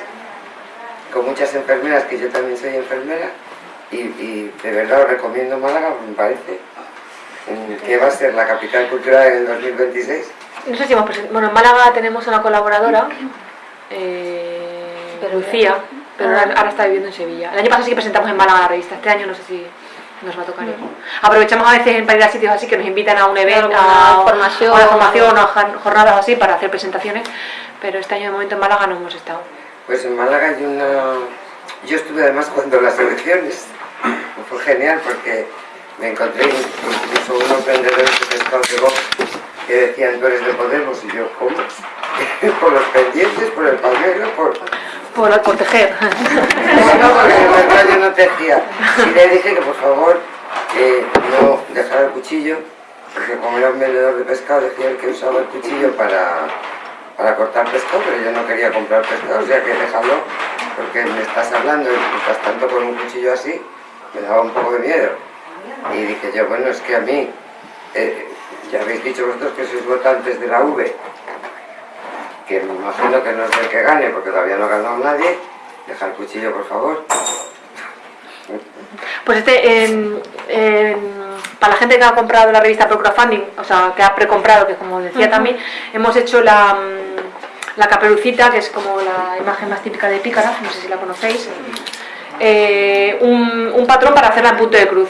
con muchas enfermeras, que yo también soy enfermera, y, y de verdad os recomiendo Málaga, me parece, que va a ser la capital cultural en el 2026. No sé si hemos presentado. Bueno, en Málaga tenemos una colaboradora, eh, Lucía, pero ahora, ahora está viviendo en Sevilla. El año pasado sí que presentamos en Málaga la revista, este año no sé si nos va a tocar. ir. Aprovechamos a veces en para ir a sitios así que nos invitan a un evento, a, formación. a una formación o a jornadas así para hacer presentaciones, pero este año de momento en Málaga no hemos estado. Pues en Málaga hay una... Yo estuve además cuando las elecciones, fue genial porque me encontré incluso unos vendedores de pescado de que decían tú eres de Podemos y yo, ¿cómo? (laughs) por los pendientes, por el palmero, por... Por, tejer. (laughs) No, (laughs) porque yo no tejía. Y le dije que por favor eh, no dejara el cuchillo, porque como era un vendedor de pescado decía él que usaba el cuchillo para, para cortar pescado, pero yo no quería comprar pescado, o sea que déjalo, porque me estás hablando y estás tanto con un cuchillo así, me daba un poco de miedo. Y dije yo, bueno, es que a mí, eh, ya habéis dicho vosotros que sois votantes de la V, que me imagino que no es el que gane, porque todavía no ha ganado nadie, deja el cuchillo por favor. Pues este, en- en- para la gente que ha comprado la revista Pro Crowdfunding, o sea, que ha precomprado, que como decía también, hemos hecho la, la caperucita, que es como la imagen más típica de Pícara, no sé si la conocéis, eh, un, un patrón para hacerla en punto de cruz.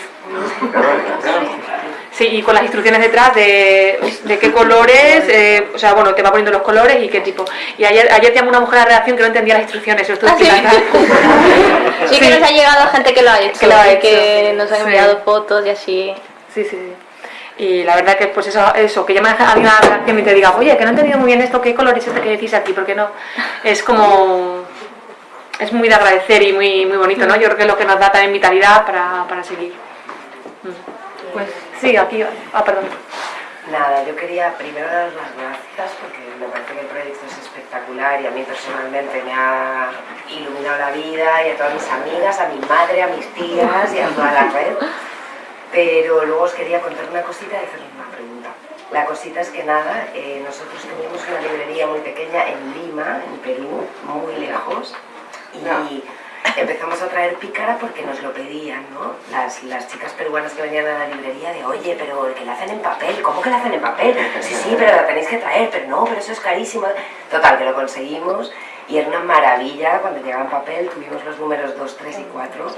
Sí, y con las instrucciones detrás de, de qué colores, eh, o sea, bueno, te va poniendo los colores y qué tipo. Y ayer, ayer llamó una mujer a la redacción que no entendía las instrucciones, lo estuve ¿Ah, (laughs) sí? que nos ha llegado gente que lo ha hecho, Que lo ha y hecho, que nos ha sí. enviado fotos y así. Sí, sí, sí. Y la verdad que pues eso, eso que llame a alguien a la redacción y te diga, oye, que no he entendido muy bien esto, ¿qué color es este que decís aquí? Porque no, es como, es muy de agradecer y muy, muy bonito, ¿no? Yo creo que es lo que nos da también vitalidad para, para seguir. Mm. Pues sí, aquí, ah, perdón. Nada, yo quería primero dar las gracias porque me parece que el proyecto es espectacular y a mí personalmente me ha iluminado la vida y a todas mis amigas, a mi madre, a mis tías y a toda la red. Pero luego os quería contar una cosita y hacerles una pregunta. La cosita es que nada, eh, nosotros teníamos una librería muy pequeña en Lima, en Perú, muy lejos, y empezamos a traer pícara porque nos lo pedían, ¿no? Las, las chicas peruanas que venían a la librería de, oye, pero que la hacen en papel, ¿cómo que la hacen en papel? Sí, sí, pero la tenéis que traer, pero no, pero eso es carísimo. Total, que lo conseguimos y era una maravilla cuando llegaba en papel, tuvimos los números 2, 3 y 4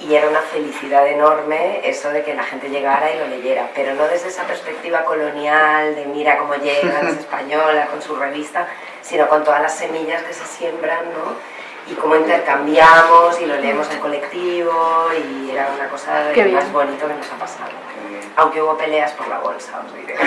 y era una felicidad enorme eso de que la gente llegara y lo leyera, pero no desde esa perspectiva colonial de mira cómo llegan, es (laughs) española con su revista, sino con todas las semillas que se siembran, ¿no? Y cómo intercambiamos y lo leemos en colectivo y era una cosa de lo más bonito que nos ha pasado. Aunque hubo peleas por la bolsa, os diré. (laughs)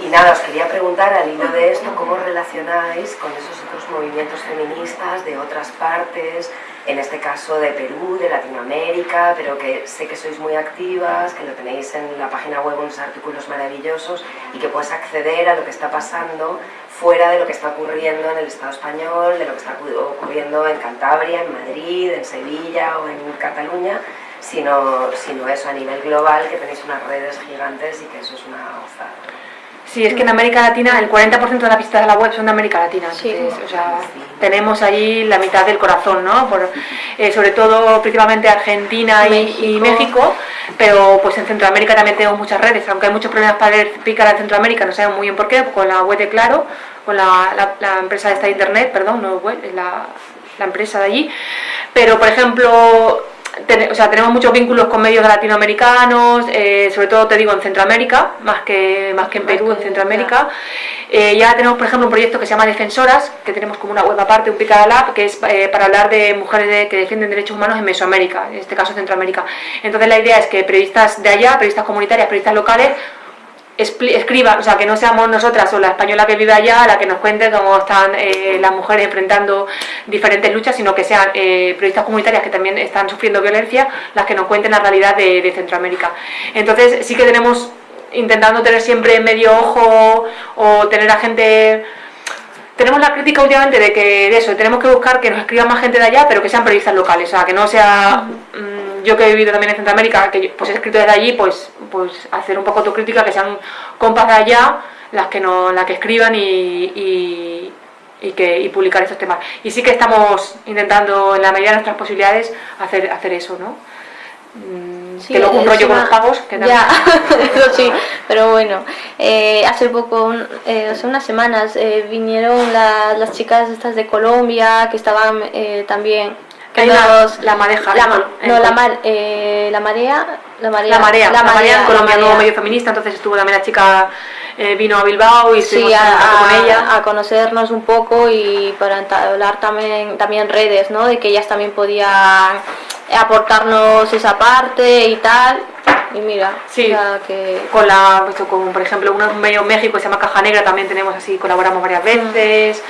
Y, y nada, os quería preguntar al hilo de esto, ¿cómo relacionáis con esos movimientos feministas de otras partes, en este caso de Perú, de Latinoamérica, pero que sé que sois muy activas, que lo tenéis en la página web unos artículos maravillosos y que puedes acceder a lo que está pasando fuera de lo que está ocurriendo en el Estado español, de lo que está ocurriendo en Cantabria, en Madrid, en Sevilla o en Cataluña, sino, sino eso a nivel global, que tenéis unas redes gigantes y que eso es una gozada. Sí, es que en América Latina el 40% de las visitas a la web son de América Latina. Entonces, o sea, tenemos allí la mitad del corazón, ¿no? Por, eh, sobre todo, principalmente Argentina y, y México, pero pues en Centroamérica también tenemos muchas redes, aunque hay muchos problemas para explicar en Centroamérica, no sabemos muy bien por qué, con la web de Claro, con la, la, la empresa esta de internet, perdón, no web, es la, la empresa de allí. Pero, por ejemplo, ten- o sea, tenemos muchos vínculos con medios latinoamericanos, eh, sobre todo te digo en Centroamérica, más que, más que en Perú, en Centroamérica. Eh, ya tenemos, por ejemplo, un proyecto que se llama Defensoras, que tenemos como una web aparte, un Picada Lab, que es eh, para hablar de mujeres de- que defienden derechos humanos en Mesoamérica, en este caso Centroamérica. Entonces la idea es que periodistas de allá, periodistas comunitarias, periodistas locales, expli- escriba, o sea, que no seamos nosotras o la española que vive allá la que nos cuente cómo están eh, las mujeres enfrentando diferentes luchas, sino que sean eh, periodistas comunitarias que también están sufriendo violencia las que nos cuenten la realidad de, de Centroamérica. Entonces sí que tenemos, intentando tener siempre medio ojo o tener a gente... Tenemos la crítica últimamente de que de eso, tenemos que buscar que nos escriba más gente de allá, pero que sean periodistas locales, o sea, que no sea mm, yo que he vivido también en Centroamérica, que yo, pues he escrito desde allí, pues, pues hacer un poco autocrítica, que sean compas de allá las que no, las que escriban y, y, y que y publicar estos temas. Y sí que estamos intentando en la medida de nuestras posibilidades hacer, hacer eso, ¿no? Mm, Sí, que luego un rollo con los pagos, que Ya, (laughs) eso sí, pero bueno, eh, hace poco, un- eh, hace unas semanas, eh, vinieron la- las chicas estas de Colombia que estaban eh, también... que la- nos- la madeja, la, en no, la, mar- eh, la marea, la marea, La marea, la marea, en Colombia, nuevo medio feminista, entonces estuvo también la chica, eh, vino a Bilbao y Sí, a, con a- ella. a conocernos un poco y para entablar también, también redes, ¿no? De que ellas también podían aportarnos esa parte y tal. Y mira, Sí. que... con la pues, con por ejemplo un medio México que se llama Caja Negra también tenemos así colaboramos varias veces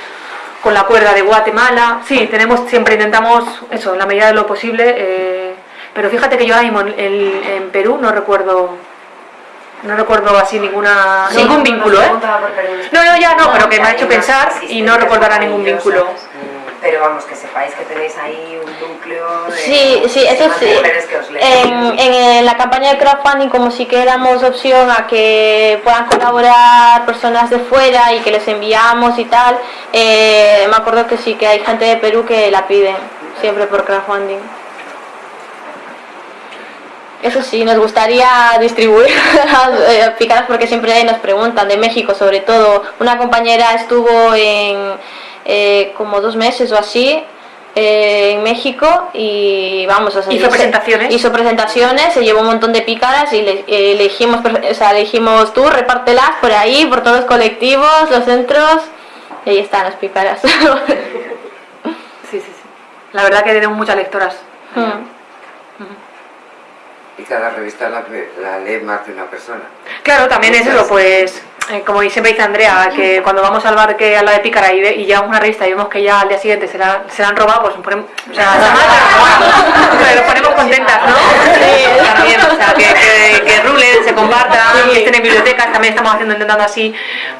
con la cuerda de Guatemala. Sí tenemos siempre intentamos eso en la medida de lo posible eh, pero fíjate que yo ahora mismo en, en- en Perú no recuerdo no recuerdo así ninguna No, ningún no, vínculo no eh no no ya no pero que me ha hecho pensar y no ahora ningún vínculo Pero vamos, que sepáis que tenéis ahí un núcleo de Sí, sí, eso sí. mujeres que os leen. En, en la campaña de crowdfunding, como sí que damos opción a que puedan colaborar personas de fuera y que les enviamos y tal, eh, me acuerdo que sí que hay gente de Perú que la piden siempre por crowdfunding. Eso sí, nos gustaría distribuir las (laughs) eh, picadas porque siempre nos preguntan, de México sobre todo. Una compañera estuvo en eh, como dos meses o así eh, en México y vamos, o sea, Hizo se- presentaciones. Hizo presentaciones, se llevó un montón de picadas y le, eh, le dijimos, o sea, le dijimos tú, repártelas por ahí, por todos los colectivos, los centros, y ahí están las picadas. (laughs) sí sí sí la verdad que tenemos muchas lectoras Mm. Y cada revista la, la lee más de una persona. Claro, también es eso, pues, eh, como siempre dice Andrea, que cuando vamos al bar que a la de Pícara y, ve- y llevamos una revista y vemos que ya al día siguiente se la, se la han robado, pues nos ponemos, o sea, nos ponemos contentas, ¿no? Sí, también, o sea, que, que, que rulen, se compartan, que estén en bibliotecas, también estamos haciendo, intentando así,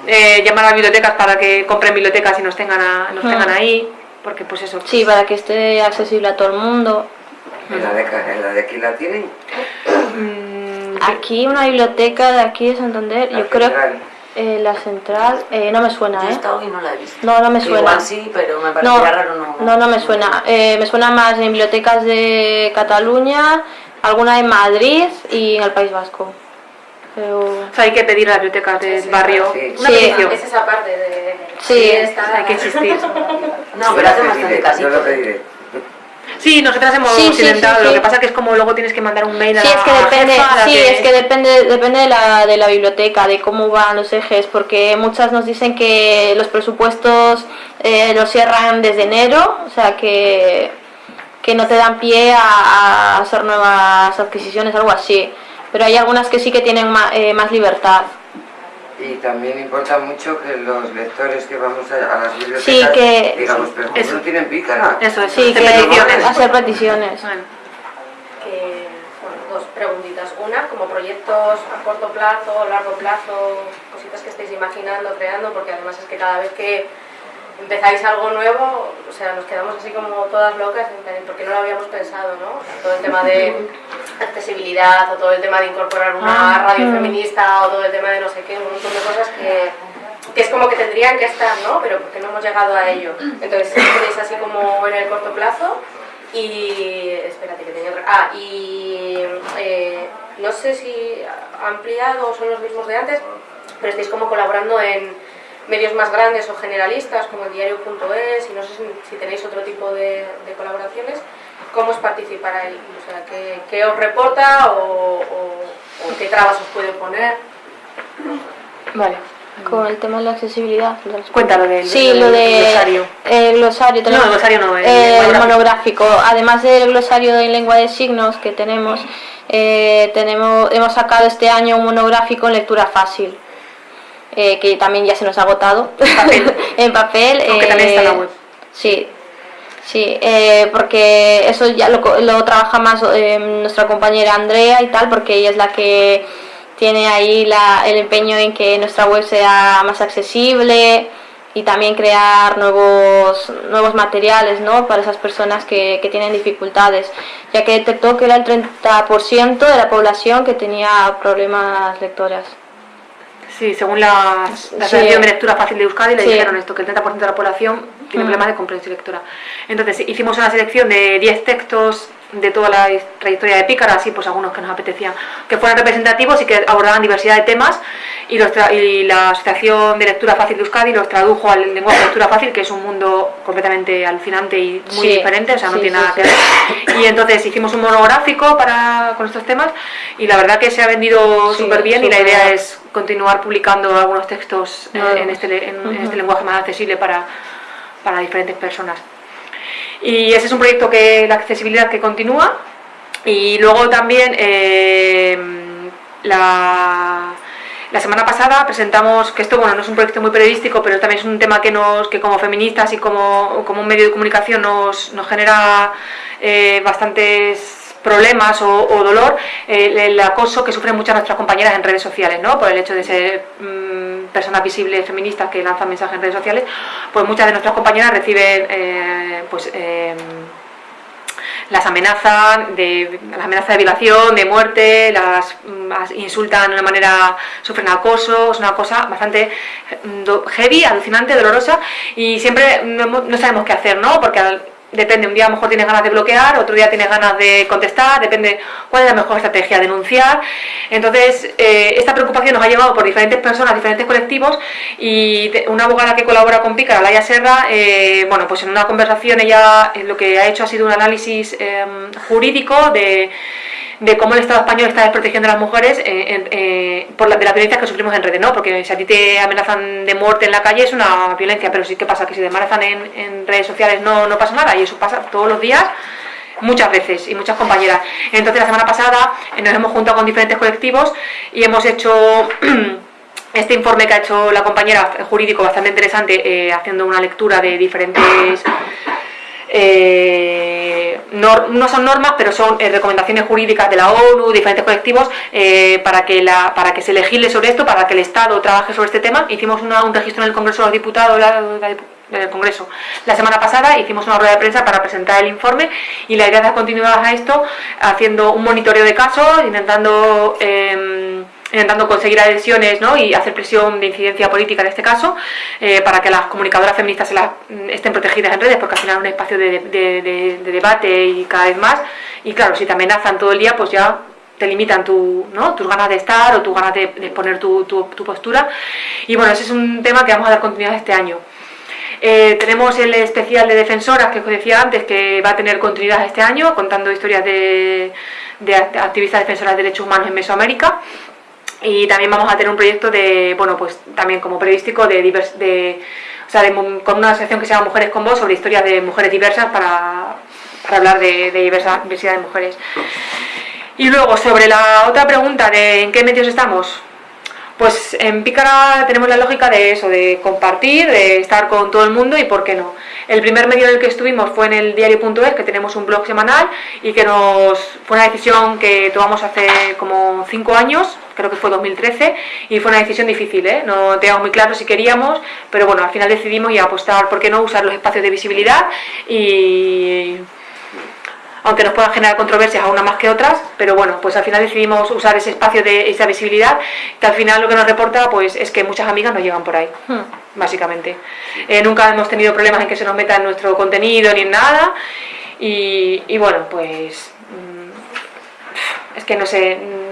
eh, llamar a las bibliotecas para que compren bibliotecas y nos tengan, a- nos tengan ahí, porque pues eso. Sí, para que esté accesible a todo el mundo. En la de, ca- en la de aquí la tienen. mm, Aquí una biblioteca de aquí de Santander, La yo creo central. Eh, la central, eh, no me suena, Yo he ¿eh? estado y no la he visto. No, no me suena. Igual sí, pero me No, parecía raro no. no, no me suena. Eh, me suena más en bibliotecas de Cataluña, alguna en Madrid y en el País Vasco. Pero... o sea, hay que pedir a las bibliotecas del barrio sí. una Sí. Es esa parte de... Sí, Hay que insistir. No, pero hace bastante Yo lo casito. pediré. Sí, nosotras hemos Sí, intentado, sí, lo sí. que pasa que es como luego tienes que mandar un mail a Sí, la es que depende, jefa, la sí, es que depende, depende de la, de la biblioteca, de cómo van los ejes, porque muchas nos dicen que los presupuestos eh, los cierran desde enero, o sea que, que no te dan pie a, a hacer nuevas adquisiciones, algo así. Pero hay algunas que sí que tienen ma- eh, más libertad. Y también importa mucho que los lectores que vamos a, a las bibliotecas Sí, que- digamos, pero ¿cómo Eso. no tienen pícara? Eso es, Sí, hacer que peticiones. hacer peticiones. Bueno. que, bueno, dos preguntitas. Una, como proyectos a corto plazo, largo plazo, cositas que estáis imaginando, creando, porque además es que cada vez que empezáis algo nuevo, o sea, nos quedamos así como todas locas, porque no lo habíamos pensado, ¿no? O sea, todo el tema de accesibilidad, o todo el tema de incorporar una Ah, radio feminista, o todo el tema de no sé qué, un montón de cosas que, que es como que tendrían que estar, ¿no? Pero porque no hemos llegado a ello. Entonces, si tenéis así como en el corto plazo, y espérate que tenía otra. Ah, y eh, no sé si ha ampliado o son los mismos de antes, pero estáis como colaborando en medios más grandes o generalistas como el diario.es y no sé si, si tenéis otro tipo de, de colaboraciones. ¿Cómo es participar ahí? O sea, ¿qué, qué os reporta o, o- o qué trabas os puede poner? Vale. Con el tema de la accesibilidad. Cuéntalo del, Sí, lo de glosario. el glosario. No, el glosario no, el eh, el monográfico. monográfico. Además del glosario en lengua de signos que tenemos, eh, tenemos hemos sacado este año un monográfico en lectura fácil. Eh, que también ya se nos ha agotado (laughs) en papel. Aunque también está en la web. Sí, sí, eh, porque eso ya lo, lo trabaja más eh, nuestra compañera Andrea y tal, porque ella es la que tiene ahí la- el empeño en que nuestra web sea más accesible y también crear nuevos, nuevos materiales ¿no? para esas personas que, que tienen dificultades, ya que detectó que era el 30% de la población que tenía problemas lectoras. Sí, según la, la Sí. Asociación de Lectura Fácil de Euskadi le Sí. dijeron esto, que el 30% de la población tiene Mm. problemas de comprensión lectora. Entonces hicimos una selección de 10 textos de toda la trayectoria de Pícara, así pues algunos que nos apetecían, que fueran representativos y que abordaban diversidad de temas y, los y la Asociación de Lectura Fácil de Euskadi los tradujo al lenguaje de lectura fácil, que es un mundo completamente alucinante y muy Sí, diferente, o sea, no sí, tiene nada sí. que ver. Y entonces hicimos un monográfico para, con estos temas y la verdad que se ha vendido súper bien y la idea es continuar publicando algunos textos eh, en, este, en, este lenguaje más accesible para, para diferentes personas. Y ese es un proyecto que la accesibilidad que continúa. Y luego también eh, la, la semana pasada presentamos, que esto bueno no es un proyecto muy periodístico, pero también es un tema que nos que como feministas y como, como un medio de comunicación nos, nos genera eh, bastantes problemas o, o dolor, eh, el, el acoso que sufren muchas nuestras compañeras en redes sociales, ¿no? Por el hecho de ser mm, personas visibles feministas que lanzan mensajes en redes sociales, pues muchas de nuestras compañeras reciben eh, pues em, las amenazan de las amenazas de violación, de muerte, las, mm, insultan de una manera, sufren acoso, es una cosa bastante mm, heavy, alucinante, dolorosa y siempre no, no sabemos qué hacer, ¿no? Porque al- depende, un día a lo mejor tienes ganas de bloquear, otro día tienes ganas de contestar, depende cuál es la mejor estrategia, denunciar. Entonces, eh, esta preocupación nos ha llevado por diferentes personas, diferentes colectivos y una abogada que colabora con Pícara, Laia Serra, eh, bueno, pues en una conversación ella eh, lo que ha hecho ha sido un análisis eh, jurídico de, de cómo el Estado español está desprotegiendo a las mujeres eh, eh, por la, de la violencia que sufrimos en redes, ¿no? Porque si a ti te amenazan de muerte en la calle es una violencia, pero sí que pasa que si te amenazan en, en redes sociales no, no pasa nada y eso pasa todos los días muchas veces y muchas compañeras. Entonces la semana pasada eh, nos hemos juntado con diferentes colectivos y hemos hecho (clears throat) este informe que ha hecho la compañera jurídico bastante interesante eh, haciendo una lectura de diferentes eh, no son normas, pero son eh, recomendaciones jurídicas de la ONU, diferentes colectivos, eh, para, que la, para que se legisle sobre esto, para que el Estado trabaje sobre este tema. Hicimos una- un registro en el Congreso de los Diputados, la- del Congreso, la semana pasada, hicimos una rueda de prensa para presentar el informe y la idea es dar continuidad a esto, haciendo un monitoreo de casos, intentando... em, intentando conseguir adhesiones ¿no? y hacer presión de incidencia política en este caso, eh, para que las comunicadoras feministas se las, mm, estén protegidas en redes, porque al final es un espacio de, de- de- de debate y cada vez más. Y claro, si te amenazan todo el día, pues ya te limitan tu, ¿no? tus ganas de estar o tus ganas de, exponer tu, tu- tu postura. Y bueno, ese es un tema que vamos a dar continuidad este año. Eh, tenemos el especial de defensoras que os decía antes que va a tener continuidad este año contando historias de, de act- activistas defensoras de derechos humanos en Mesoamérica y también vamos a tener un proyecto de bueno pues también como periodístico de, divers- de o sea de con una asociación que se llama Mujeres con Voz sobre historias de mujeres diversas para, para hablar de, de diversa- diversidad de mujeres y luego sobre la otra pregunta de en qué medios estamos Pues en Pícara tenemos la lógica de eso, de compartir, de estar con todo el mundo y por qué no. El primer medio en el que estuvimos fue en el diario.es, que tenemos un blog semanal y que nos fue una decisión que tomamos hace como cinco años, creo que fue 2013, y fue una decisión difícil, ¿eh? no teníamos muy claro si queríamos, pero bueno, al final decidimos y apostar, ¿por qué no?, usar los espacios de visibilidad y aunque nos puedan generar controversias a unas más que otras, pero bueno, pues al final decidimos usar ese espacio de esa visibilidad, que al final lo que nos reporta pues es que muchas amigas nos llegan por ahí, básicamente. Eh, nunca hemos tenido problemas en que se nos meta en nuestro contenido ni en nada, y, y bueno, pues mm, es que no sé...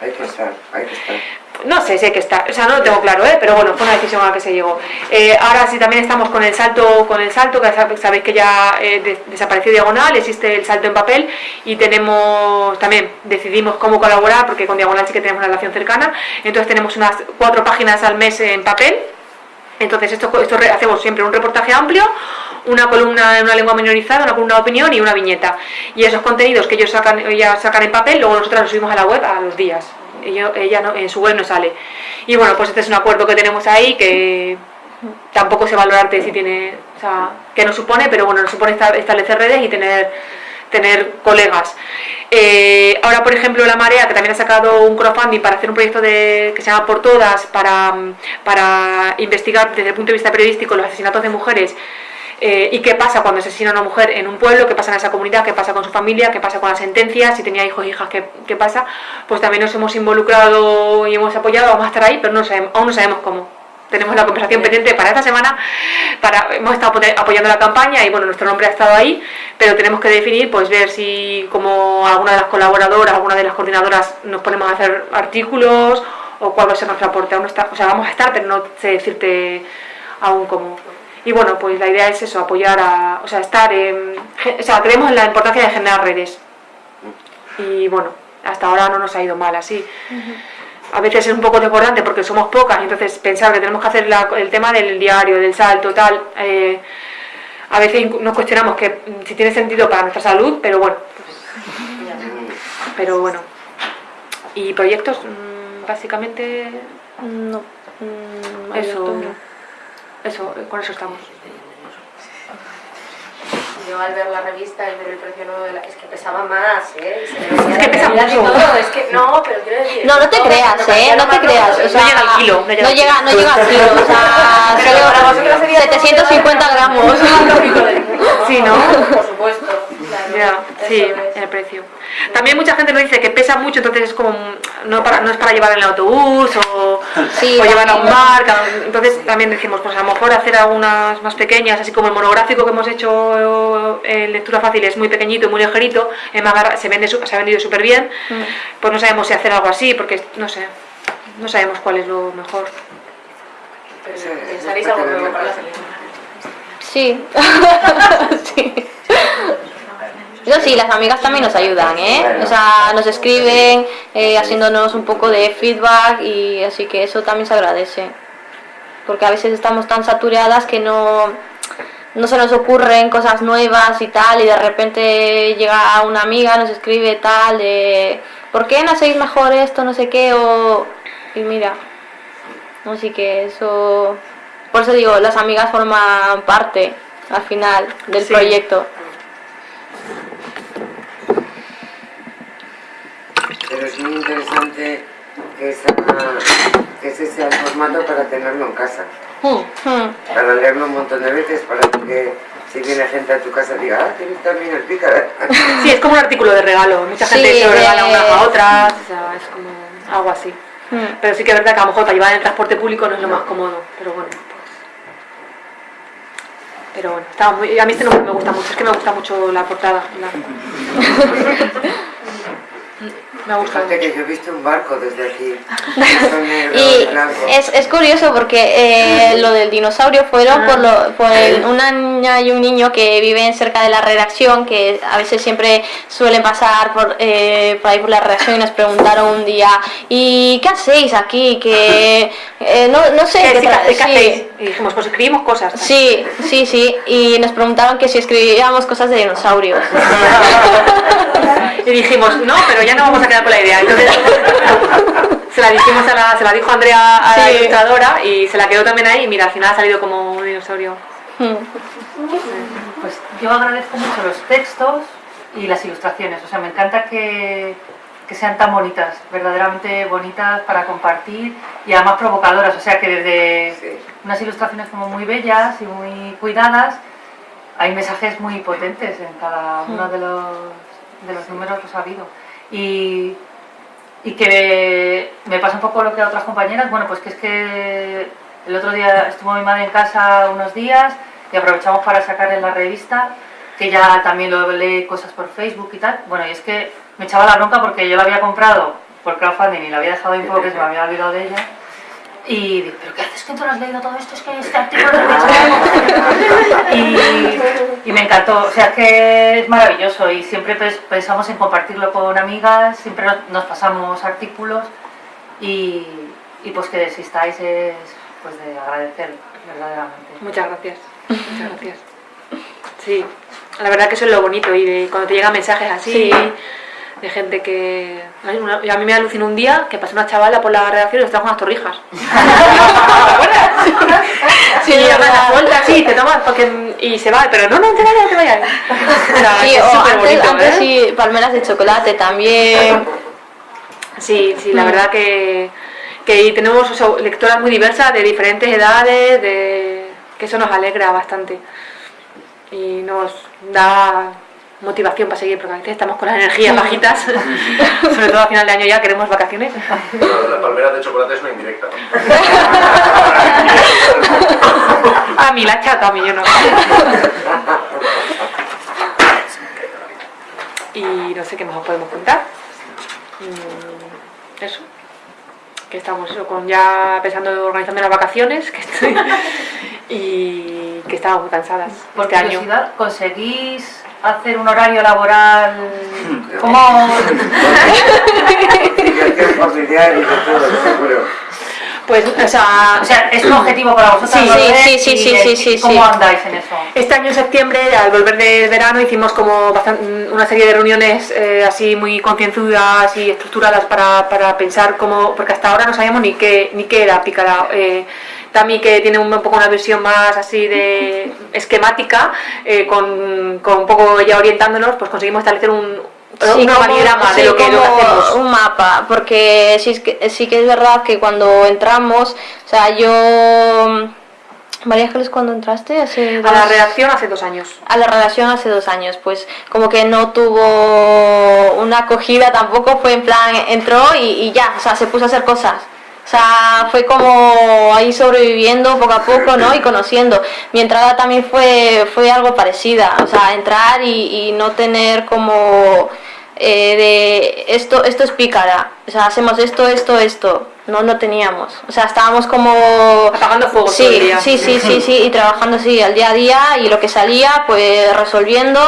Hay que estar, hay que estar. no sé si hay que estar, o sea, no lo tengo claro, ¿eh? pero bueno, fue una decisión a la que se llegó. Eh, ahora sí también estamos con el salto, con el salto, que sab- sabéis que ya eh, de- desapareció Diagonal, existe el salto en papel y tenemos, también decidimos cómo colaborar, porque con Diagonal sí que tenemos una relación cercana, entonces tenemos unas cuatro páginas al mes en papel, entonces esto, esto hacemos siempre un reportaje amplio, una columna en una lengua minorizada, una columna de opinión y una viñeta. Y esos contenidos que ellos sacan, ellas sacan en papel, luego nosotros los subimos a la web a los días. Ello- ella no- en su web no sale. Y bueno, pues este es un acuerdo que tenemos ahí que tampoco sé valorarte si tiene, o sea, que nos supone, pero bueno, nos supone esta- establecer redes y tener tener colegas. Eh, ahora, por ejemplo, La Marea, que también ha sacado un crowdfunding para hacer un proyecto de, que se llama Por Todas, para, para investigar desde el punto de vista periodístico los asesinatos de mujeres eh, y qué pasa cuando asesina a una mujer en un pueblo, qué pasa en esa comunidad, qué pasa con su familia, qué pasa con las sentencias, si tenía hijos e hijas, qué, qué pasa, pues también nos hemos involucrado y hemos apoyado, vamos a estar ahí, pero no sabemos, aún no sabemos cómo. Tenemos la conversación pendiente para esta semana, para, hemos estado apoy- apoyando la campaña y bueno, nuestro nombre ha estado ahí, pero tenemos que definir, pues ver si como alguna de las colaboradoras, alguna de las coordinadoras nos ponemos a hacer artículos o cuál va a ser nuestro aporte. Aún no está, o sea, vamos a estar, pero no sé decirte aún cómo. Y bueno, pues la idea es eso, apoyar a, o sea, estar en, o sea, creemos en la importancia de generar redes. Y bueno, hasta ahora no nos ha ido mal así. A veces es un poco desbordante porque somos pocas, entonces pensar que tenemos que hacer la- el tema del diario, del salto, tal. eh, a veces nos cuestionamos que mm, si tiene sentido para nuestra salud, pero bueno. pues, pero bueno. Y proyectos, mm, básicamente, No. mm, eso, no. eso, eh, con eso estamos. Yo al ver la revista, al ver el precio nuevo de la... Es que pesaba más, ¿eh? Y Es que pesa y mucho. todo, Es que no, pero quiero decir... No, no te creas, ¿eh? No te creas. rojo, O sea, llega al kilo, no llega No al llega, no llega al kilo. O sea, (laughs) Pero para vosotros solo sería como 750 que- gramos. Sí, (laughs) ¿no? Por supuesto. Ya, sí, es. el precio. También mucha gente nos dice que pesa mucho, entonces es como no, para, no es para llevar en el autobús o, (laughs) Sí, o llevar a un bar. Entonces también decimos, pues a lo mejor hacer algunas más pequeñas, así como el monográfico que hemos hecho en lectura fácil es muy pequeñito y muy ligerito, se, vende, su- se ha vendido súper bien, pues no sabemos si hacer algo así, porque no sé, no sabemos cuál es lo mejor. ¿Pensaréis algo para nuevo para la? Sí. (laughs) sí. (laughs) Eso sí, las amigas también nos ayudan, ¿eh? O sea, nos escriben eh, haciéndonos un poco de feedback y así que eso también se agradece. Porque a veces estamos tan saturadas que no, no se nos ocurren cosas nuevas y tal y de repente llega una amiga, nos escribe tal de ¿por qué no hacéis mejor esto, no sé qué? O, y mira, así que eso... Por eso digo, las amigas forman parte al final del Sí. proyecto. Pero es muy interesante que, esa, que ese sea el formato para tenerlo en casa. Hmm. Para leerlo un montón de veces, para que si viene gente a tu casa diga, ah, tienes también el pícara. (laughs) Sí, es como un artículo de regalo, mucha gente Sí, se lo regala unas a otras, o sea, es como algo así. Hmm. Pero sí que es verdad que a lo mejor para llevar en el transporte público no es lo más cómodo, pero bueno. pues. Pero bueno, estaba muy, a mí este nombre me gusta mucho, es que me gusta mucho la portada. la- (laughs) me gusta Fíjate mucho. que yo he visto un barco desde aquí. (laughs) Y es, es curioso porque eh, lo del dinosaurio fueron por, lo, por el- una niña y un niño que viven cerca de la redacción, que a veces siempre suelen pasar por, eh, por ahí por la redacción y nos preguntaron un día, ¿y qué hacéis aquí? Que eh, no, no sé, ¿Qué, qué sí, tra- ¿qué sí. hacéis? Y dijimos, pues escribimos cosas. Sí, sí, sí, y nos preguntaban que si escribíamos cosas de dinosaurios. (laughs) Y dijimos, no, pero ya no vamos a quedar con la idea. Entonces, (laughs) se la dijimos a la, se la dijo Andrea a la Sí. ilustradora y se la quedó también ahí y mira, al final ha salido como un dinosaurio. Pues yo agradezco mucho los textos y las ilustraciones. O sea, me encanta que, que sean tan bonitas, verdaderamente bonitas para compartir y además provocadoras. O sea, que desde Sí. unas ilustraciones como muy bellas y muy cuidadas, hay mensajes muy potentes en cada uno de los, de los números que os ha habido. Y, y que me pasa un poco lo que a otras compañeras, bueno, pues que es que el otro día estuvo mi madre en casa unos días y aprovechamos para sacarle la revista, que ya también lo lee cosas por Facebook y tal. Bueno, y es que me echaba la bronca porque yo la había comprado por crowdfunding y la había dejado poco que se me había olvidado de ella. Y digo, ¿pero qué haces que tú no has leído todo esto? Es que este artículo lo he y, y me encantó, o sea, es que es maravilloso y siempre pens- pensamos en compartirlo con amigas, siempre nos- pasamos artículos y, y pues que existáis es pues de agradecer verdaderamente. Muchas gracias. Muchas gracias. Sí, la verdad que eso es lo bonito y de cuando te llegan mensajes así Sí. de gente que... A mí, una- a mí me alucinó un día que pasó una chavala por la redacción y nos trajo unas torrijas. (laughs) Sí, y la vuelta así, te tomas porque, y se va, pero no, no te vayas, no te vayas. O sea, Sí, antes, bonito, antes ¿eh? sí, palmeras de chocolate también. Sí, sí, la Mm. verdad que, que tenemos o sea, lectoras muy diversas, de diferentes edades, de, que eso nos alegra bastante. Y nos da motivación para seguir, porque a veces estamos con las energías bajitas, (laughs) sobre todo a final de año ya queremos vacaciones. La palmera de chocolate es una indirecta. (laughs) A mí la chata, a mí yo no. Y no sé qué más os podemos contar. Mm, Eso. Que estamos eso, con ya pensando en organizando las vacaciones que estoy, (laughs) y que estamos muy cansadas Por este año. ¿conseguís hacer un horario laboral? (laughs) Seguro. Pues, o sea, O sea, es un objetivo para vosotros. Sí, sí, sí, sí, ¿Y sí, de- sí, sí, ¿Cómo sí. andáis en eso? Este año en septiembre, al volver de verano, hicimos como bastan- una serie de reuniones eh, así muy concienzudas y estructuradas para, para pensar cómo, porque hasta ahora no sabíamos ni qué, ni qué era Pícara. Eh, Tami, que tiene un, poco una visión más así de esquemática, eh, con, con un poco ya orientándonos, pues conseguimos establecer un, Sí, un organigrama de sí, lo que, lo que hacemos. un mapa, porque sí, sí que es verdad que cuando entramos, o sea, yo... María Ángeles, ¿cuándo entraste? Hace A la dos- redacción hace dos años. a la redacción hace dos años, pues como que no tuvo una acogida tampoco, fue en plan, entró y, y ya, o sea, se puso a hacer cosas. O sea, fue como ahí sobreviviendo poco a poco, ¿no? Y conociendo. Mi entrada también fue, fue algo parecida, o sea, entrar y, y no tener como eh, de esto, esto es pícara, o sea, hacemos esto, esto, esto. No, no teníamos. O sea, estábamos como... Apagando fuego Sí, todo el día. sí, sí, sí, sí, y trabajando sí al día a día y lo que salía, pues resolviendo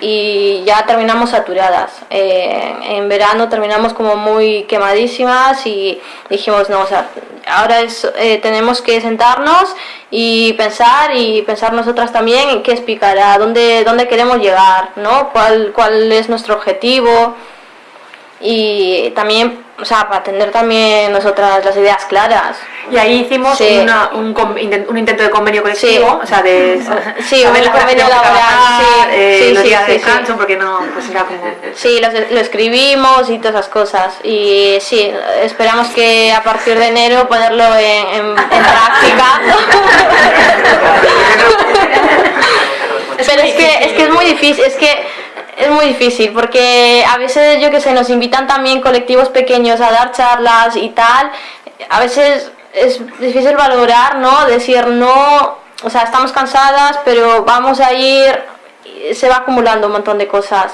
y ya terminamos saturadas. Eh, en verano terminamos como muy quemadísimas y dijimos, no, o sea, ahora es, eh, tenemos que sentarnos y pensar y pensar nosotras también en qué es Picara, dónde, dónde queremos llegar, ¿no? ¿Cuál, cuál es nuestro objetivo? y también, o sea, para tener también nosotras las ideas claras. Y ahí hicimos Sí. una- un, un intento de convenio colectivo, Sí. o sea, de Sí, saber un convenio laboral, sí, eh, sí, los sí, días de descanso, porque no, pues era como... Sí, lo, lo escribimos y todas esas cosas. Y sí, esperamos que a partir de enero ponerlo en, en- en práctica. (laughs) Pero es que, es que es muy difícil, es que es muy difícil porque a veces yo que sé, nos invitan también colectivos pequeños a dar charlas y tal. A veces es difícil valorar, ¿no? Decir no, o sea, estamos cansadas, pero vamos a ir, se va acumulando un montón de cosas.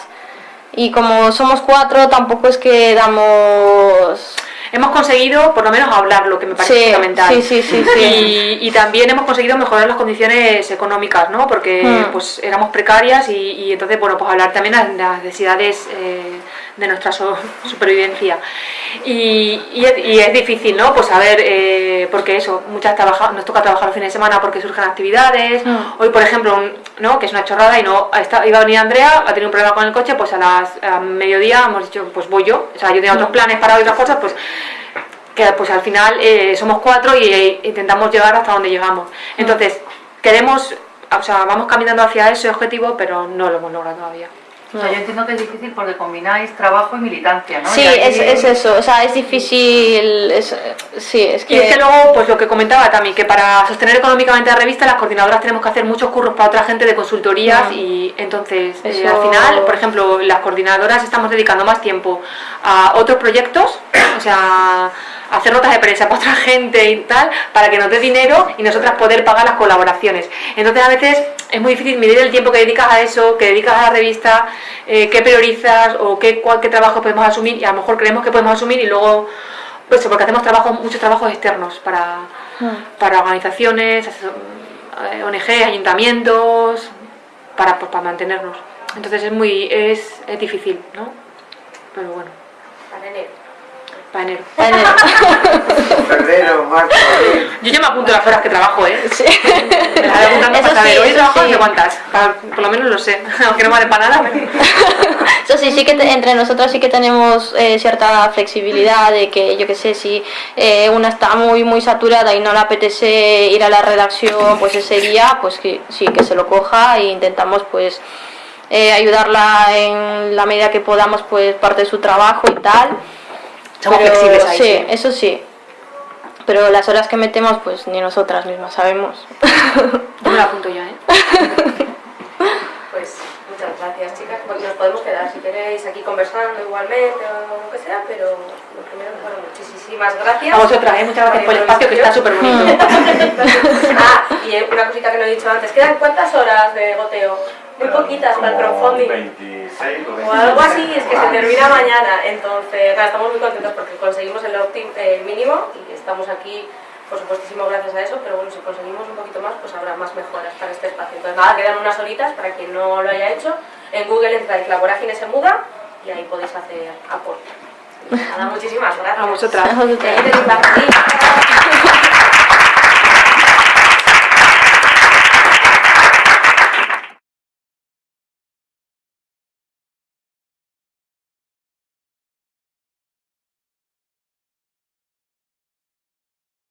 Y como somos cuatro, tampoco es que damos... Hemos conseguido por lo menos hablar lo que me parece Sí, fundamental. sí, sí, sí, sí. Y, y también hemos conseguido mejorar las condiciones económicas, ¿no? Porque Hmm. pues éramos precarias y, y entonces, bueno, pues hablar también de las necesidades eh, de nuestra so- supervivencia. Y, y es, y es difícil, ¿no? Pues saber, eh, porque eso, muchas trabaja, nos toca trabajar los fines de semana porque surgen actividades. Hmm. Hoy, por ejemplo, un- ¿no? Que es una chorrada y no está, iba a venir Andrea, ha tenido un problema con el coche, pues a las a mediodía hemos dicho, pues voy yo. O sea, yo tenía otros planes para otras cosas, pues que pues al final eh, somos cuatro y eh, intentamos llegar hasta donde llegamos. Entonces, queremos, o sea, vamos caminando hacia ese objetivo, pero no lo hemos logrado todavía. O sea, yo entiendo que es difícil porque combináis trabajo y militancia, ¿no? Sí, es, es eso, o sea, es difícil, es, sí, es Y es que... que luego, pues lo que comentaba también, que para sostener económicamente la revista, las coordinadoras tenemos que hacer muchos curros para otra gente de consultorías y entonces, eh, al final, por ejemplo, las coordinadoras estamos dedicando más tiempo a otros proyectos, o sea, hacer notas de prensa para otra (laughs) gente y tal, para que nos dé dinero y nosotras poder pagar las colaboraciones. Entonces, a veces es muy difícil medir el tiempo que dedicas a eso, que dedicas a la revista, eh, qué priorizas o qué, cuál- qué trabajo podemos asumir y a lo mejor creemos que podemos asumir y luego pues porque hacemos trabajo, muchos trabajos externos para, para organizaciones, asesor- eh, ONG, ayuntamientos, para, pues, para mantenernos. Entonces es muy es, es difícil, ¿no? Pero bueno, Para enero. para enero. (laughs) Febrero, marzo, abril. Yo ya me apunto las horas que trabajo, ¿eh? Sí. Me las voy apuntando para saber. sí, Hoy trabajo no sé cuántas, para- por lo menos lo sé, (laughs) aunque no vale para nada. pero- Eso sí, sí que te- entre nosotros sí que tenemos eh, cierta flexibilidad de que, yo que sé, si eh, una está muy muy saturada y no le apetece ir a la redacción pues ese día, pues que sí, que se lo coja e intentamos pues eh, ayudarla en la medida que podamos pues parte de su trabajo y tal. Somos Pero flexibles ahí, sí, sí. eso sí. Pero las horas que metemos pues ni nosotras mismas sabemos. (laughs) Yo me la apunto ya, ¿eh? (laughs) Pues muchas gracias, chicas. Nos podemos quedar si queréis aquí conversando igualmente o lo que sea, pero lo primero, bueno, muchísimas gracias. A vosotras, ¿eh? Muchas gracias por el espacio que está súper bonito. (laughs) ah, y eh, una cosita que no he dicho antes. ¿Quedan cuántas horas de goteo? Muy poquitas para el crowdfunding. 26 o O algo así, es que se termina mañana. Entonces, nada, estamos muy contentos porque conseguimos el opt-in eh, mínimo y estamos aquí, por supuestísimo, gracias a eso. Pero bueno, si conseguimos un poquito más, pues habrá más mejoras para este espacio. Entonces, nada, quedan unas horitas para quien no lo haya hecho. En Google entráis La Vorágine se muda y ahí podéis hacer aporte. Nada, muchísimas gracias. A vosotras. A vosotras.